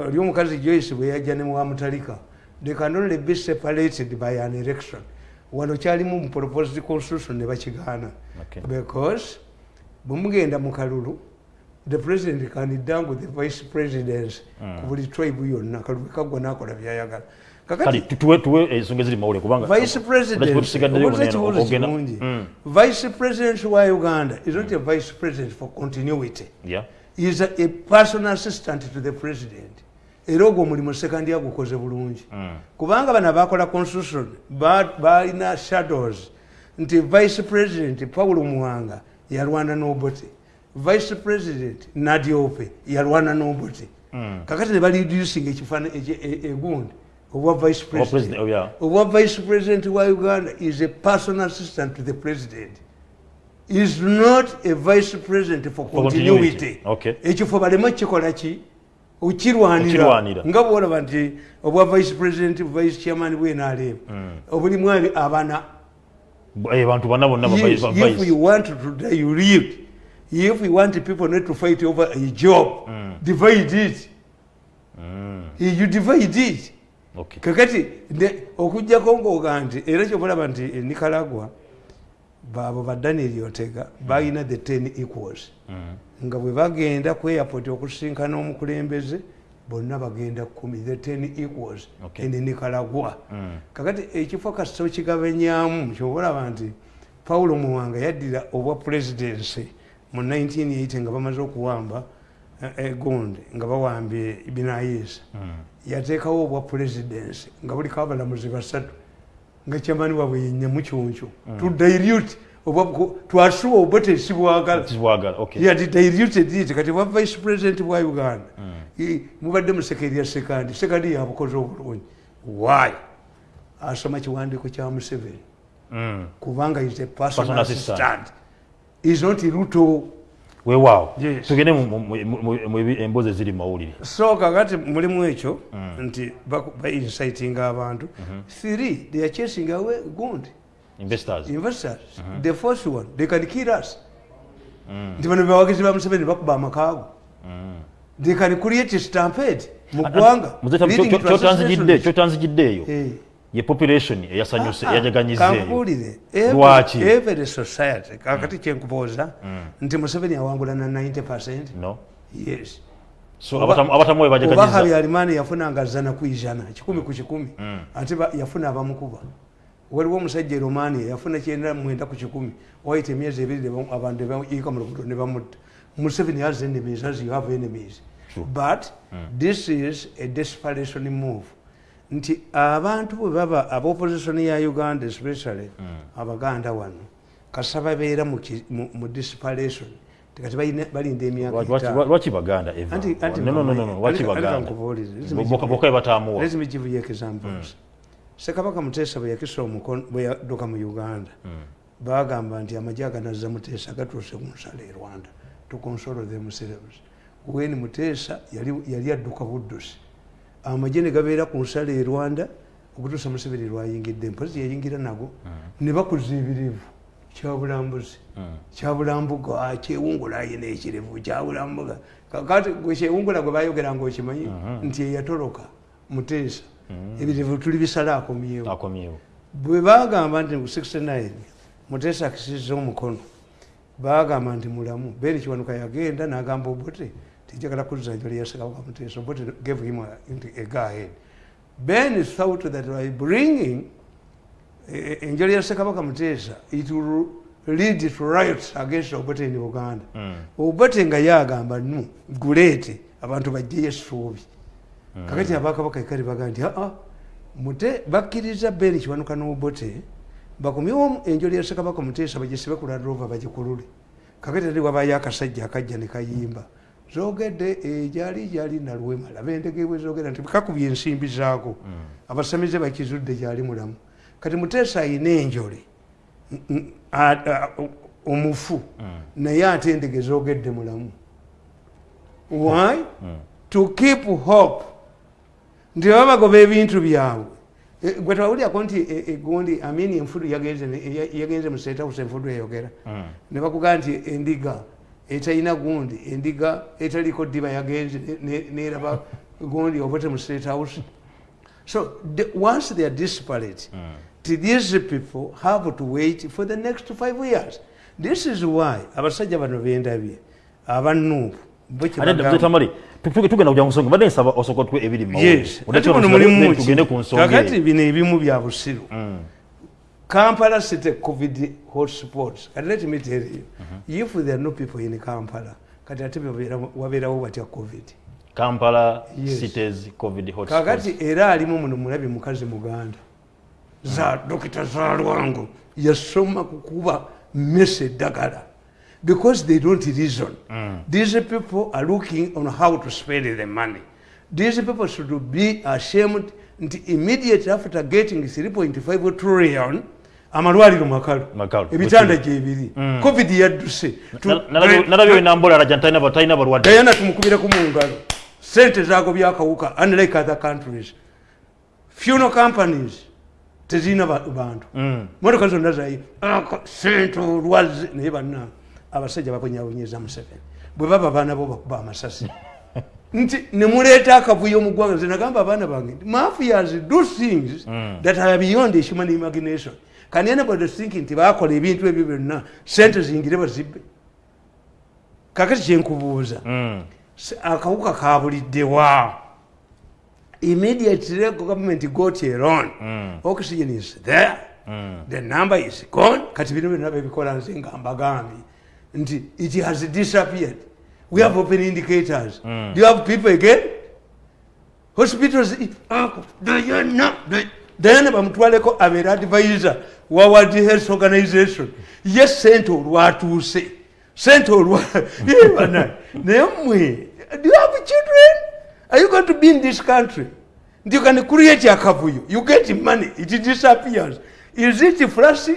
oli omukazi joyce bwe yajja ne wamutalika they can only be separated by an election wano kyalimu mu proposed constitution ne bakigaana because bwemugenda mu kalulu the president can dangle the vice presidents ku buli tribe yonna kalulu kaggwa nakola byayagala president Mm, vice president wa uganda is not a vice president for continuity yeah. Is a, a personal assistant to the president. Era ogwo omulimu sekandi agukoze bulungi. Mm. kubanga bano abakola constitution ba- balina shadows nti vice president paulo muwanga yalwana n'obote. Vice president nadiope yalwana n'obote. Mm. kakati ne baliducing ekifaana egundi obwa vice president, obwa vice president wa uganda is a personal assistant to the president is not a vice president for continuity. ekifo baleme kikola ki? Okirwanira nga bwolaba nti obwa vice president vice chairman bwenaleeba obulimu abi- abana. Eh, bantu bana bonna if you want to die, you live. If you want people not to fight over a job, divide it. You divide it. Okay. kakati okujjako ng'oga nti era kyobulaba nti e nicaragua baabo ba daniel otega balina the ten equals. Nga bwe bagenda ku airport okusinkana omukulembeze bonna bagenda kumi the ten equals in nicaragua. Kakati ekifo kasita okigabanyamu kyobalaba nti paulo muwanga yaddira obwa presidency mu 1980 nga bamaze okuwamba eh, egonde nga bawambye binayisa yateekawo obwa presidency nga buliko abalamuzi basatu nga kyamani waabwe yenyamukyunkyu tudairyut twasuwa obwa tesibwagala Kizwagala, okay. yati diluted it kati bwa vice president bwa uganda. I- mubadde mu sekerya sekandi sekandi yabukoze obulungi. Why? Asoma kiwandiiko kya museveni. Mm. kubanga is a Personal assistant. is not ruto weewaawo tugende emboozi eziri mu mawulire so kakati mulimu ekyo nti ba-inciting abantu three they are chasing away gundi investors investors the first one they can kill us nti bano bebawagizi ba museveni bakuba amakaago they can create stampede mu ggwanga kyotanzigidde eyo Eh. Ye population eyasanyuse Ah, ah, kankuwulire Lwaki? Every- every society kakati kyenkubuuza nti museveni awangula na 90 percent? No. Yes. So Oba- abatamu abatamu we oba bajaganyiza habyarimana yafunanga zana ku ijana kikumi ku kikumi. Ate ba- yafuna abamukuba. Waliwo omusajja e romania yafuna kyenda mwenda ku kikumi. Wayita emyezi ebiri ne bamu- abantu ne bayiika mu luguudo ne bamutta. Museveni has enemies as you have enemies. But this is a desperation move nti abantu bwe baba abopposition ya uganda especially abaganda wano kasa babeera mu tikati balina- balinda emyaka Lwaki- lwaki- etaano. lwaki baganda Eva? Anti- anti No, no, no, no, mama, no, lwaki anti- anti baganda kankubuulire, listen Bo- me boka give boka you- ebatamuwa Let me give you examples. Ssekabaka Muteesa bwe yakisa omukono bwe yadduka mu Uganda baagamba nti amagye aganazza Muteesa gatuuse ku nsalo e Rwanda to console themselves. When Muteesa yali yali adduka Buddusi amagye ne gabeera ku nsalo e Rwanda okutuusa Museveni lwayingidde mpozi yayingira nago. Ne bakuza ebirivu kyabulambuzi kyabulambuga kyewungula ayina ekirevu kyabulambuga kakati kyewungula gwe bayogeranga okimanyi nti eyatoloka muteesa. Ebirivu tuli bisala akomyewo. Bwe bagamba nti mu 69 muteesa akisiza omukono bagamba nti mulamu beni kiwanuka yagenda nagamba obote tijagala kuzza njoli yasekawaka muteesa obote gave him a, a go ahead ben thought that by bringing enjoli ya ssekabaka muteesa it will lead to riots against obote in uganda obote nga yagamba nu guleete abantu bajjeyo essuubi kakati abakabaka ekali baga nti aa mute bakkiriza beni kiwanuka n'obote bakomyewo enjoli ya ssekabaka muteesa bagisibe ku ladrova bagikulule kakati ati wabayo akasajja akajja ne kayimba zogedde ejali jali nalwema laba endege bwe zogera nti kakubye ensimbi zaako. Abasamize bakizudde gyali mulamu. Kati muteesa ayina enjole omufu naye ate endege zogedde mulamu. Why? To keep hope. Nti baba bagoba ebintu byabwe. E, gwe twawulyako nti e- egundi amini enfudu yagenze mu state house enfudu eyogera. Ne bakugaa nti endiga etalina gundi endiga etaliko ddiba yagenze ne- ne- neraba gundi obote mu state house. So the, once they are disparate to these people have to wait for the next five years. This is why abasajja bano bendabye tamale tugenda kujja ku nsonga mbadde nsaba osooka tuwe ebiri mu mawulire. yes ate muno mulimu nsonga kakati bino ebimu bya busiru kampala city covid hotspots And let me tell you mm -hmm. if there are no people in kampala kati ate wabira wabeerawo batya covid kampala Yes. cities covid hotspots. kakati era alimu muno mulabi mukazi muganda za dokita zalwango yasoma kukuba mmese eddagala because they don't reason Mm. these people are looking on how to spend the money these people should be ashamed immediately immediate after getting 3.5 trillion amalwaliro makalu. Ebitanda gyebiri. Covid yadduse. Tu- Na- nalabye- nalabye we nambola alaja talina ba- talina balwadde dayana tumukubireko mu ngalo sente zaago byakawuka unlike other countries. Funeral companies tezirina ba- bantu. Mm. motoka zonna zayi sente olwazi. Naye banna abasajja babonyabonyeza museveni. Bwe baba baana bo bakuba amasasi. [laughs] Nti nemuleeta akavuyo mu ggwanga nze nagamba abaana bange mafias do things that are beyond human imagination can anybody think nti bakola ebintu ebyo byonna sente zingire bazibbe kakati kyenkubuuza Mm. S- akawuka kabuliddewa immediately government got a loan Mm. oxygen is there. Mm. the number is gone. Kati bino byonna bebikola nze nga mbagambye. Nti it has disappeared. We have open indicators. Mm. do you have people again? Hospitals Uncle, Diana Diana bamutwaleko abeera advisor wa world health organization. Ye sente olwatuuse sente [laughs] olwa Ye bana, naye mmwe do you have children? Are you going to be in this country? Nti you can create akavuyo you? Get money it disappears. Is it flash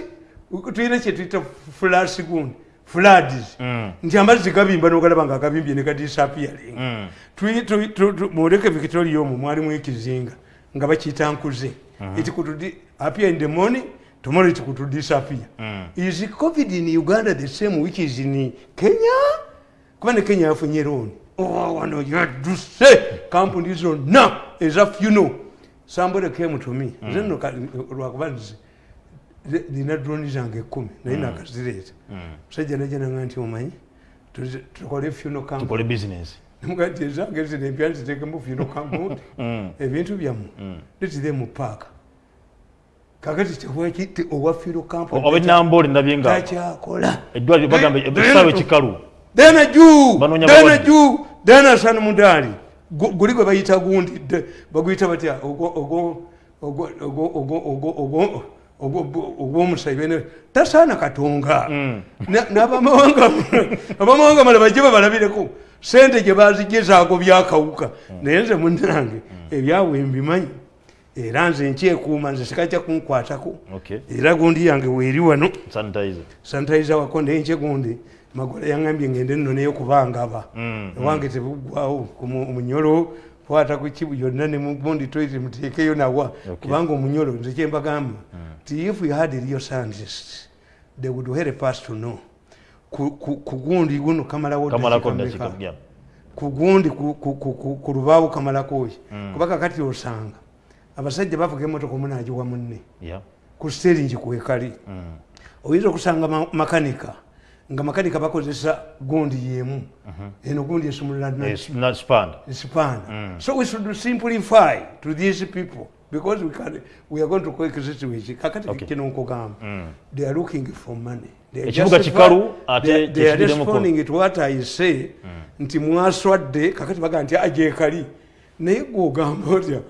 tuyina kyetuyita flash gundi floods. Mm. nti amazzi gabimba nogalaba nga gabimbye ne gadisappearing. Mm. Muleke victoria omwo mwalimu ekizinga nga bakiyita nkuze it could appear in the morning tomorrow it could disappear Mm. is covid in uganda the same which is in kenya? Kuba ne kenya yafunye looni Oh, wano yaduse kampuni zonna eza funo somebody came to me. Nze nno ka- lwakuba nze zi- nina droni zange ekkumi naye nakazireeta musajja najananga nti omanyi. Tukole funo company tukole business. Mugati ezange zino empya nzitekemu funo company [laughs] Mm. ebintu byammwe letire mu paaka kakati tewaki owafiiro kampaniobwenamboole ndabye nga takyakola eddwaliro bagamba essaawa ekikalu dena juu dena juu dena san mudaali guli gwe bayita gundidde baguyita batya? Ogwomuseveni tasaana katonga. Mm. Abamawanga mala bajje babalabireko. Sente gye bazigezaago byakawuka. Mm. Naye nze munange mm. ebyabwe mbimanyi. Era nze nkyekuuma nze sikajja kunkwatako. Era gundi yange weeri wano. Sanitizer. Wako naye nkye gundi. Magola yaŋambye ngende nno naye kubangaba Mm, ewange tebuggwawo omunyolo kwata ku kibu yonna ne mugundi toite muteekeyo nawa. Kubanga omunyolo nze kyembagamba ti if you had real scientists they would help us to know. Ku, ku, ku gundi guno kamalawo yeah. ku lubaawo kamalako ki Mm. kuba kakati osanga abasajja bavuga emotoka omunagiwa munne. Ku steringi kwekali Mm. oyinza okusanga ma- makanika nga makanika bakozesa gundi yemu. Eno gundi sipana Mm. so we should simplify to these people because we, can, we are going to coexist with kakati Okay. kino nkugamba Mm. they are looking for money. Ekibuga kikalu, ate they- are responding to what I say nti mwaswadde kakati baga nti agyekali naye gwogamba otya?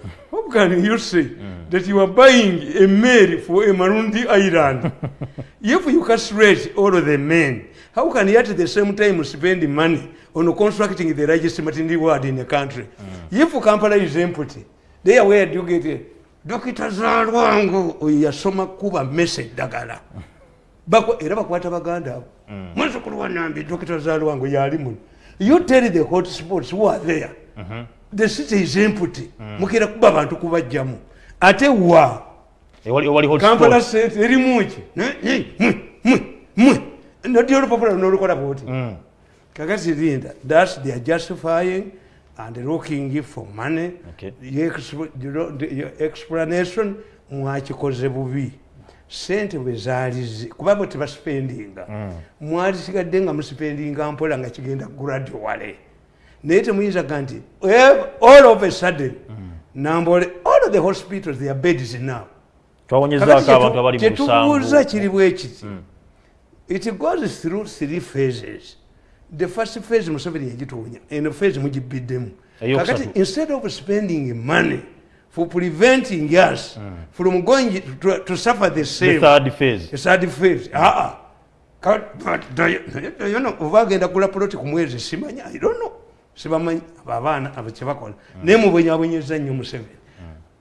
Can you say that you are buying a mail for a marundi island. [laughs] If you castrate all of the men how can you at the same time spend money on constructing the largest maternity ward in the country? If kampala is empty there where do you get it. Dokita zalwango oyo yasoma kuba mesa eddagala [laughs] Bako- era bakwata baganda abo. Mwezukulu wanambi dokita zalwango yali muno. You tell the hot spots who are there the city is empty mukira kuba bantu kubajjamu. Ate wa? Hot kampala spot. sente erimuki mwe noti olupapula nolukola bwoti Mm. kakati linda thats they are justifying and looking for money. Okay. Your exp- your explanation mwakikoze bubi. Sente bwe zaalize kuba bwe tebasipendinga mwali sigadde nga musipendinga mpola nga kigenda graduale naye temuyinza ga nti eh, all of a sudden nambole all of the hospitals their beds now. Kyetubuuza kiri bwe kiti it goes through three phases. The first phase museveni yagituunya eno phase mugibiddemu. Kakati instead of spending money for preventing us from going to, to suffer the the same third phase. The third phase aa yono oba agenda kula poloti ku mwezi simanya i don't know sibamanyi abaana kyebakola naye mubwenyabwenyeza nnyo museveni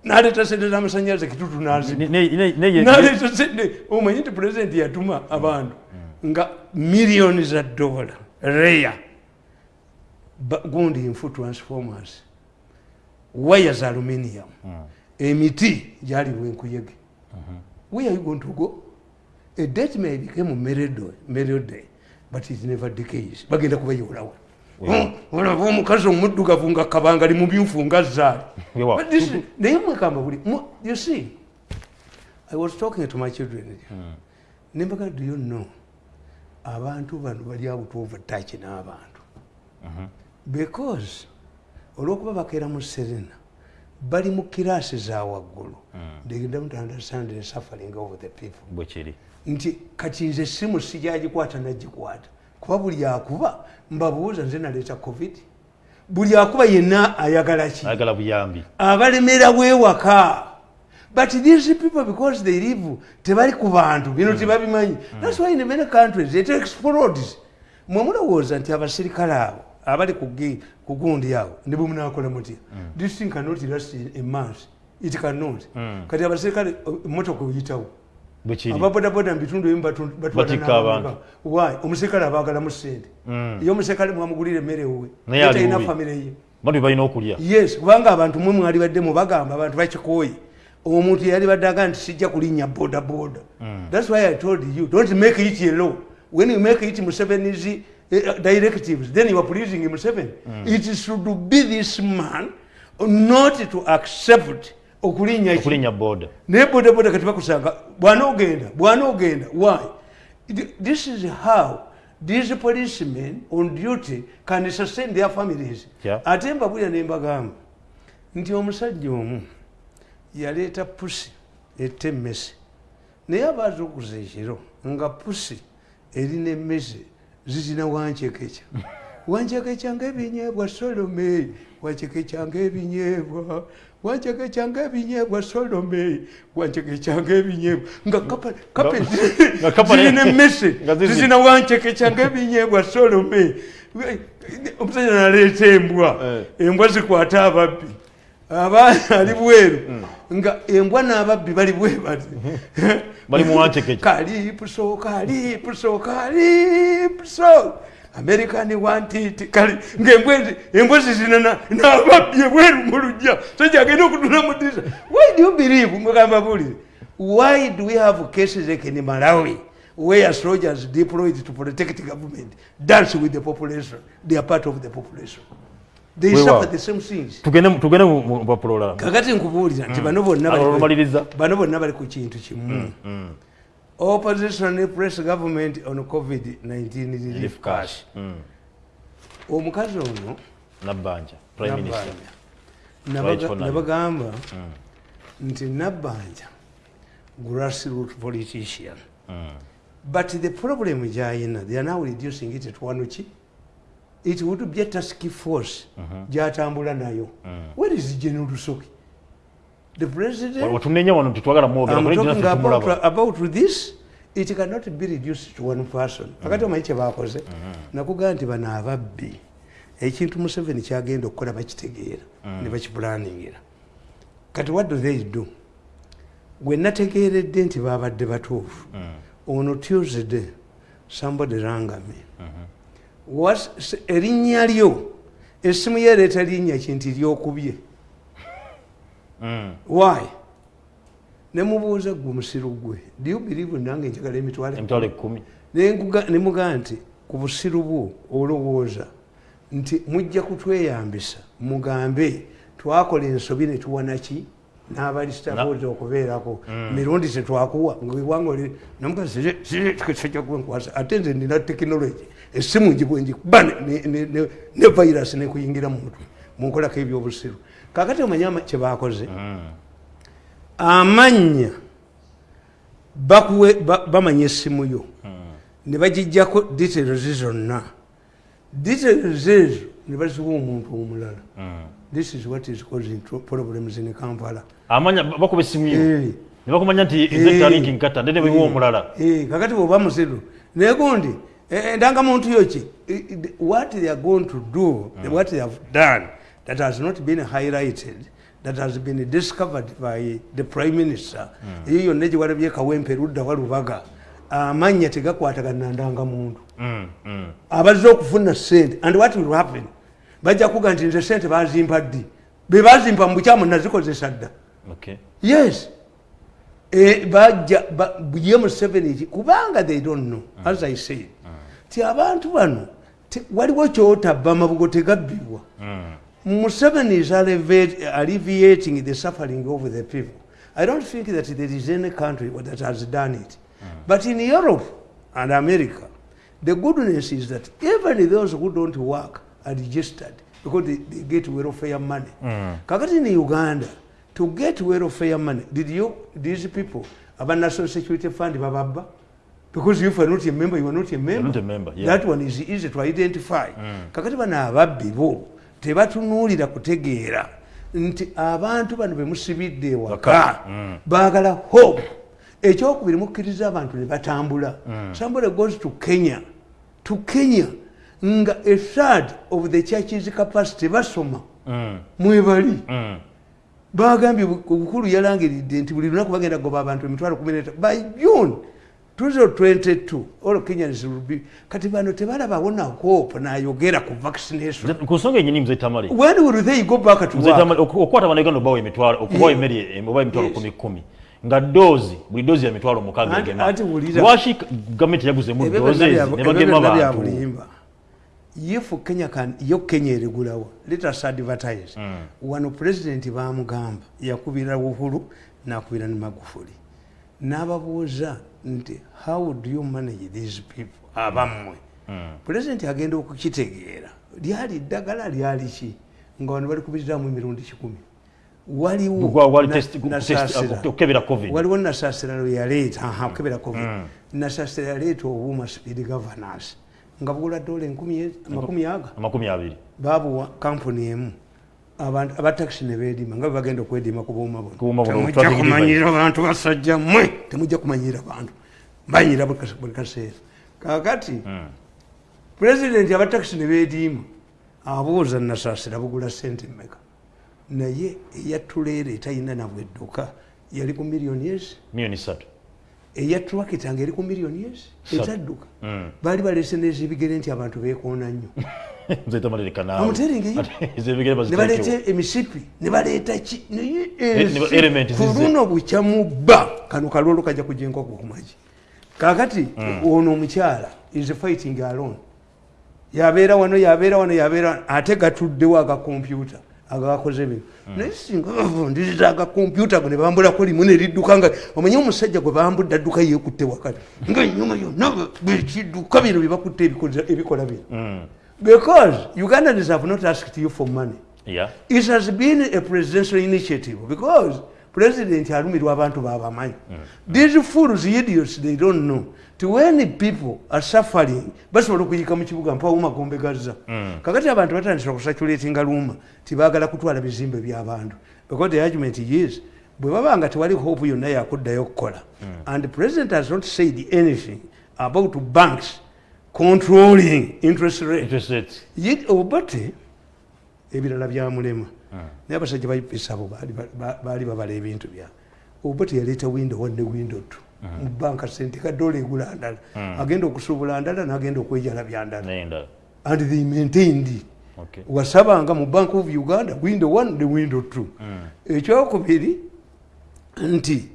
naleeta sente z'amasanyalaze kitutu naziba Ne- ne- ne- ne- ye- naleeta sente. Omanyi nti pulezidenti yatuma abantu nga miliyoni za dola reya. Gundi infu transformers. Waya za aluminium emiti gyaliwo enkuyege where are you going to go? A date may became melody but it never decays. Bagenda kubayolawo olaba omukazi omuddugavu nga kabanga li mumyufu nga zaali. Naye mwekamba buli you see i was talking to my children nembaga do you know abantu bano bali out of touch n'abantu? Because olwokuba bakeera mu serena bali mu kiraasi za waggulu. They don't understand the suffering of the people. Nti kati nze simu sijagikwata nagikwata kuba buli akuba mbabuuza nze naleeta covid. Buli akuba yenna ayagala ki? Ayagala buyambi. Abalemera bwewaka. But these people because they live tebali ku bantu bino tebabimanyi. Thats why in many countries it explodes mwe mulowooza nti abasirikale abo abali ku gundi awo ne bwe munakola mutya? This thing cannot last a month. It cannot. Kati abasirikale emotoka oyitawo. bwe kiri ababodaboda mubitundu ebimu batwala omusirikale abagalamu sente ye omusirikale mwamugulira emmere ali talina famire ye. Balina okulya. Yes kubanga abantu mwe mwali baddemu bagamba abantu bakikoye omuntu yali badde aga nti sijja kulinnya bodaboda. Thats why i told you don't make it a law. When you make it museveni's uh, directives then you are pleasing museveni it should be this man not to accept okulinnya ki- okulinnya boda. Naye bodaboda kati bakusanga bwana ogenda bwana ogenda why this is how these policemen on duty can sustain their families. Yeah. ate mbabulya ne mbagamba nti omusajja omu yaleeta pusi etta emmese. Naye abaaza okuza ekiro nga pusi erina emmese zizina wancekeca. [laughs] Wancekeca ngaebinyeebwa solome wancekeca ngaebinyeebwa wancekeca ngaebinyeebwa solome wancekeca ngaebinyeebwa nga kapa- kape nga [laughs] kapa ne- zirina emmese [laughs] nga ziri- zizina wancekeca ngaebinyeebwa solome omusajja naleeta embwa. Eh. embwa zikwata ababbi. Abaana [laughs] ali bweru. Nga embwa n'ababbi bali bwe bati Bali mu wancekeca. kalipuso kalipuso kalipuso american wantit kali ngaembwa ezi- embwa zizina na- n'ababbi ebweru mu lujja sajja agenda okutula mu disa why do you believe mugamba bulire why do we have cases like in malawi where soldiers deployed to protect government dance with the population they are part of the population? They suffer the same things. Tugende mu- tugende mu mu mpapula olala kakati nkubuulira nti bano bonna bali- olwomaliriza bano bonna bali ku kintu kimu opposition press government on covid-19 relief cash. omukazi ono nabbanja prime minister. Nabagamba nti nabbanja grassroot politician. But the problem gyayina they are now reducing it to wano ki it would be a task force gyatambula nayo. Where is general lusoki the president watunenya wano tetwagala mwogera I'm talking nnaffe about, about this it cannot be reduced to one person. Kakati omanyi kyebakoze nakugaa nti bano ababbi ekintu museveni kyagenda okukola bakitegeera ne bakipulaningira kati what do they do? Gwe nategeeredde nti babadde batuufu ono tuesday somebody ranga me. Erinnya lyo essimu ye ereeta linnya kinti lyokubye why? Nemubuuza gwe musiru gwe. Do you believe nange njagala emitwalo emitwalo Nenguga- nemugaa nti ku busiru bwo olowooza nti mujja kutweyambisa mugambe twakola ensobi ne tuwanaki n'abalisitabuuza okubeerako. Mirundi tetwakuwa ngawanganamugasijja kwenkwasa ate nze nina tekinologi essimu njibwe njikuba ne- virus nekuyingira mu mutwe munkolako ebyobusiru kakati omanya ama- kyebakoze amannya bakuwe ba- bamanya essimu yo. Ne bagijjako details zonna. Details ezo ne baziwa omuntu omulala. This is what is causing problems in kampala. Amanya bakuba essimu yo. Eh, ne bakumanya nti eh, ezetalinki nkata ndene bwewa omulala. Eh, kakati bwoba musiru naye gundi eh, endangamuntu yo ki? Eh, eh, what they are going to do what they have done that has not been highlighted that has been discovered by the prime minister. Eyo yonna gyewalabye kawempe ludda walubaga amannya tegakwatagana na ndangamuntu Mm, mm. abazze okufuna sente and what will happen? Bajja kuga nti nze sente bazimpa ddi? Bebazimpa mu bukyamu nazikozesa dda? Okay. yes. Eh, bajja ba- ye museveni ki kubanga they don't know as i said. Ti abantu bano te- waliwo kyotabba amabugo tegabbibwa museveni is alleviating the suffering of the people. I don't think that there is any country that has done it. But in europe and america the goodness is that even those who don't work are registered because they, they get welfare money. Kakati in uganda to get welfare money did you these people aba national security fund bababba because if you are not a member you are not a member, not a member, yeah. that one is easy to identify. Kakati bano ababbi bo tebatunuulira kutegeera nti abantu bano bemusibidde ewaka. Waka. baagala hope. Ekyokubiri mukkiriza abantu ne batambula. Somebody goes to kenya. To kenya. Nga a third of the churches capacity basoma mwebali bagambye obukulu yalangiridde nti buli lunaku bagenda kugoba abantu emitwalo 13 by june 2022 all kenyans will be kati bano tebalabawo na hope nayogera ku vaccination. Ku nsonga enyini mzee tamale. When will they go back to Mzee work? Tamale, oku- okukwata bannayuganda obawa emitwalo okubawa Yeah. emmere eh, obawa emitwalo Yes. kumi kumi. Nga doozi buli doozi ya mitwalo mukaaga Anti- egema. anti wulira- lwaki gavumenti yaguzemu Ebyo doozi byonna ezi bya- ne ebyo bagema byonna bya abantu bulimba. If kenya can yo kenya eregulawo let us advertise. Wano pulezidenti bamugamba yakubira uhuru nakubira ne magufuli n'ababuuza nti how do you manage these people? Abammwe. Pulezidenti agenda okukitegeera. Lyali ddagala lyali ki? Nga wano bali kubiziramu emirundi kikumi. Waliwo Gwa- wali na- test- Nasaasira. test- okukebera covid. Waliwo nasaasira lwe yaleeta. Covid. Yaleeta obuuma speed governance. Nga bugula dola amakumi aga. babuwa kampuni emu abantu abatakisi ne beedima nga bagenda okwedima ku buuma Ku buuma buno, temujja traffic kumanyira bantu basajja mmwe. Temujja kumanyira bantu. Banyira buli kase- buli kaseera. Kakati pulezidenti abatakisi ne beediima abuuza nasaasira bugula sente mmeka. Naye eyatuleera etalina nabwedduka yali ku miliyoni ezi miliyoni ssatu eya trakita nga eri ku miliyoni ezi Sa- ezadduka Mm. baali balese nezebigere nti abantu beekoona nnyo [laughs] [laughs] mzee tamale leka naawe Amuteringi eyo. Ate ez'ebigere [laughs] ne baziteekewo. baleeta emisipi ne baleeta ki naye ku luno bukyamubba. Kano kalwolo kajja kujja enkoko kumagi kakati ono omukyala is fighting alone. Yabeera wano yabeera wano yabeera ate gatuddewo agakompyuta agakoze bino naye singa bavundiriza agakompyuta go ne bambulako limu neridduka nga omanye omusajja gwe bambudde adduka yeekutte wakati. Nga enyuma yonna bekidduka bino byebakutte ebikola bino because ugandans have not asked you for money. Yeah. it has been a presidential initiative because president alumirwa abantu babamanyi these fools idiots they don't know. Ti when people are suffering basobola okuyika mu kibuga mpawo magombe gazza kakati abantu batandisa kusaculatinga luuma tibagala kutwala bizimbe by'abantu because the argument is bwe baba nga tewali hope yonna yakuddayo okukola. And the president has not said anything about banks controlling interest rate. Interest rates. Ye- obate ebirala byamulema naye abasajja baisabo baali babala ebintu byabwe obate yaleeta windo one ne windo two. Mu banka sente kadola egula ndala. Agenda okusuubula ndala n'agenda okwejalabya ndala. Naye endala. and they maintained. Okay. wasabanga mu bank of uganda windo one ne windo two. Ekyokubiri nti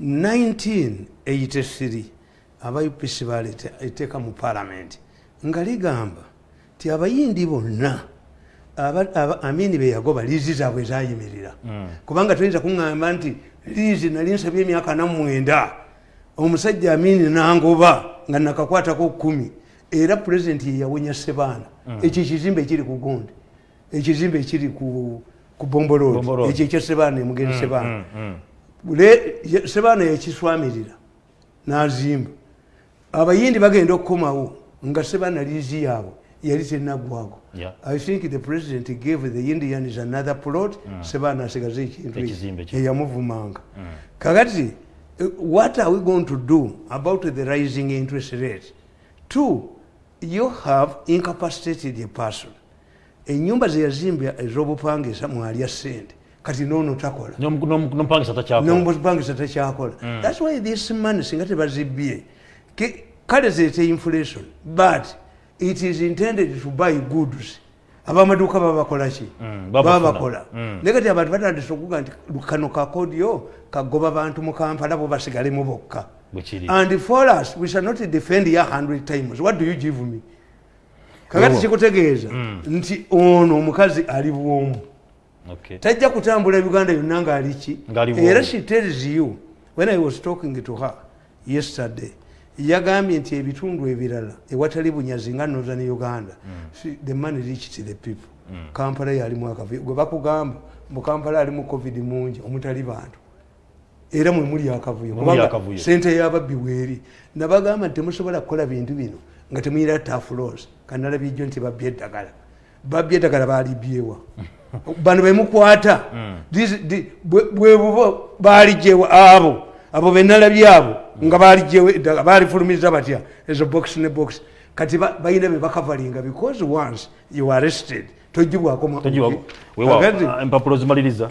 1983 aba upc baleeta etteeka mu palamenti nga ligamba ti abayindi bonna amini beyagoba liizi zaabwe ezayimirira kubanga tuyinza kuŋŋamba nti liizi nali nsabye emyaka namwenda omusajja amini nangoba nga nakakwatako kumi era pulezidenti yeyawonya sebaana ekyo ekizimbe ekiri ku gundi ekizimbe ekiri ku ku Bombo bombolodi Road. ekyo ekya sebaana emugeri sebaana sebaana yakiswamirira n'azimba abayindi bagenda okukomawo nga sebaana liizi yaabwe yali tenaggwago Yeah. i think the president gave the indians another plot. Sebaana asigaze ekintu eyamuvumanga. Kakati eh, what are we going to do about the rising interest rate? Two you have incapacitated a person. Enyumba zeyazimbya ez'obupangisa mwalya sente kati noono takola. N'om- n'om- n'omupangisa takyakola. takyakola. Thats why this money singa tebazibbye Ke- kale zeete inflation but it is intended to buy goods. Abamaduuka babakolaki Mm, babakola Mm. naye kati abantu batandise okuga nti kano kakodyo kagoba bantu mu kampala bo basigalemu bokka. And for us we shall not defend ya 100 times. What do you give me? Kakati kikutegeeza nti ono omukazi ali bwomu. Tajja kutambula uganda yonna ngaali ki? Ng'ali bwomu. era she tells you when i was talking to her yesterday yagambye nti ebitundu ebirala ewatali bunyazi nga northern uganda she- the money reached the people. Kampala yalimu akavuyo gwe bakugamba mu kampala alimu covid mungi omutali bantu. Era mwe muli akavuyo sente yababbi weeri nabagamba nti temusobola kukola bintu bino nga temuyira tafulos kanalabijjo nti babbye eddagala. Babbye eddagala balibyewa [laughs] bano bemukwata This- di- bwe- bwe bubo baligyewa abo abo benalabye abo nga balifulumiza batya? Ezo box ne box. Kati ba- balina bebakavalinga because once you are arrested wewa empapulo zimaliriza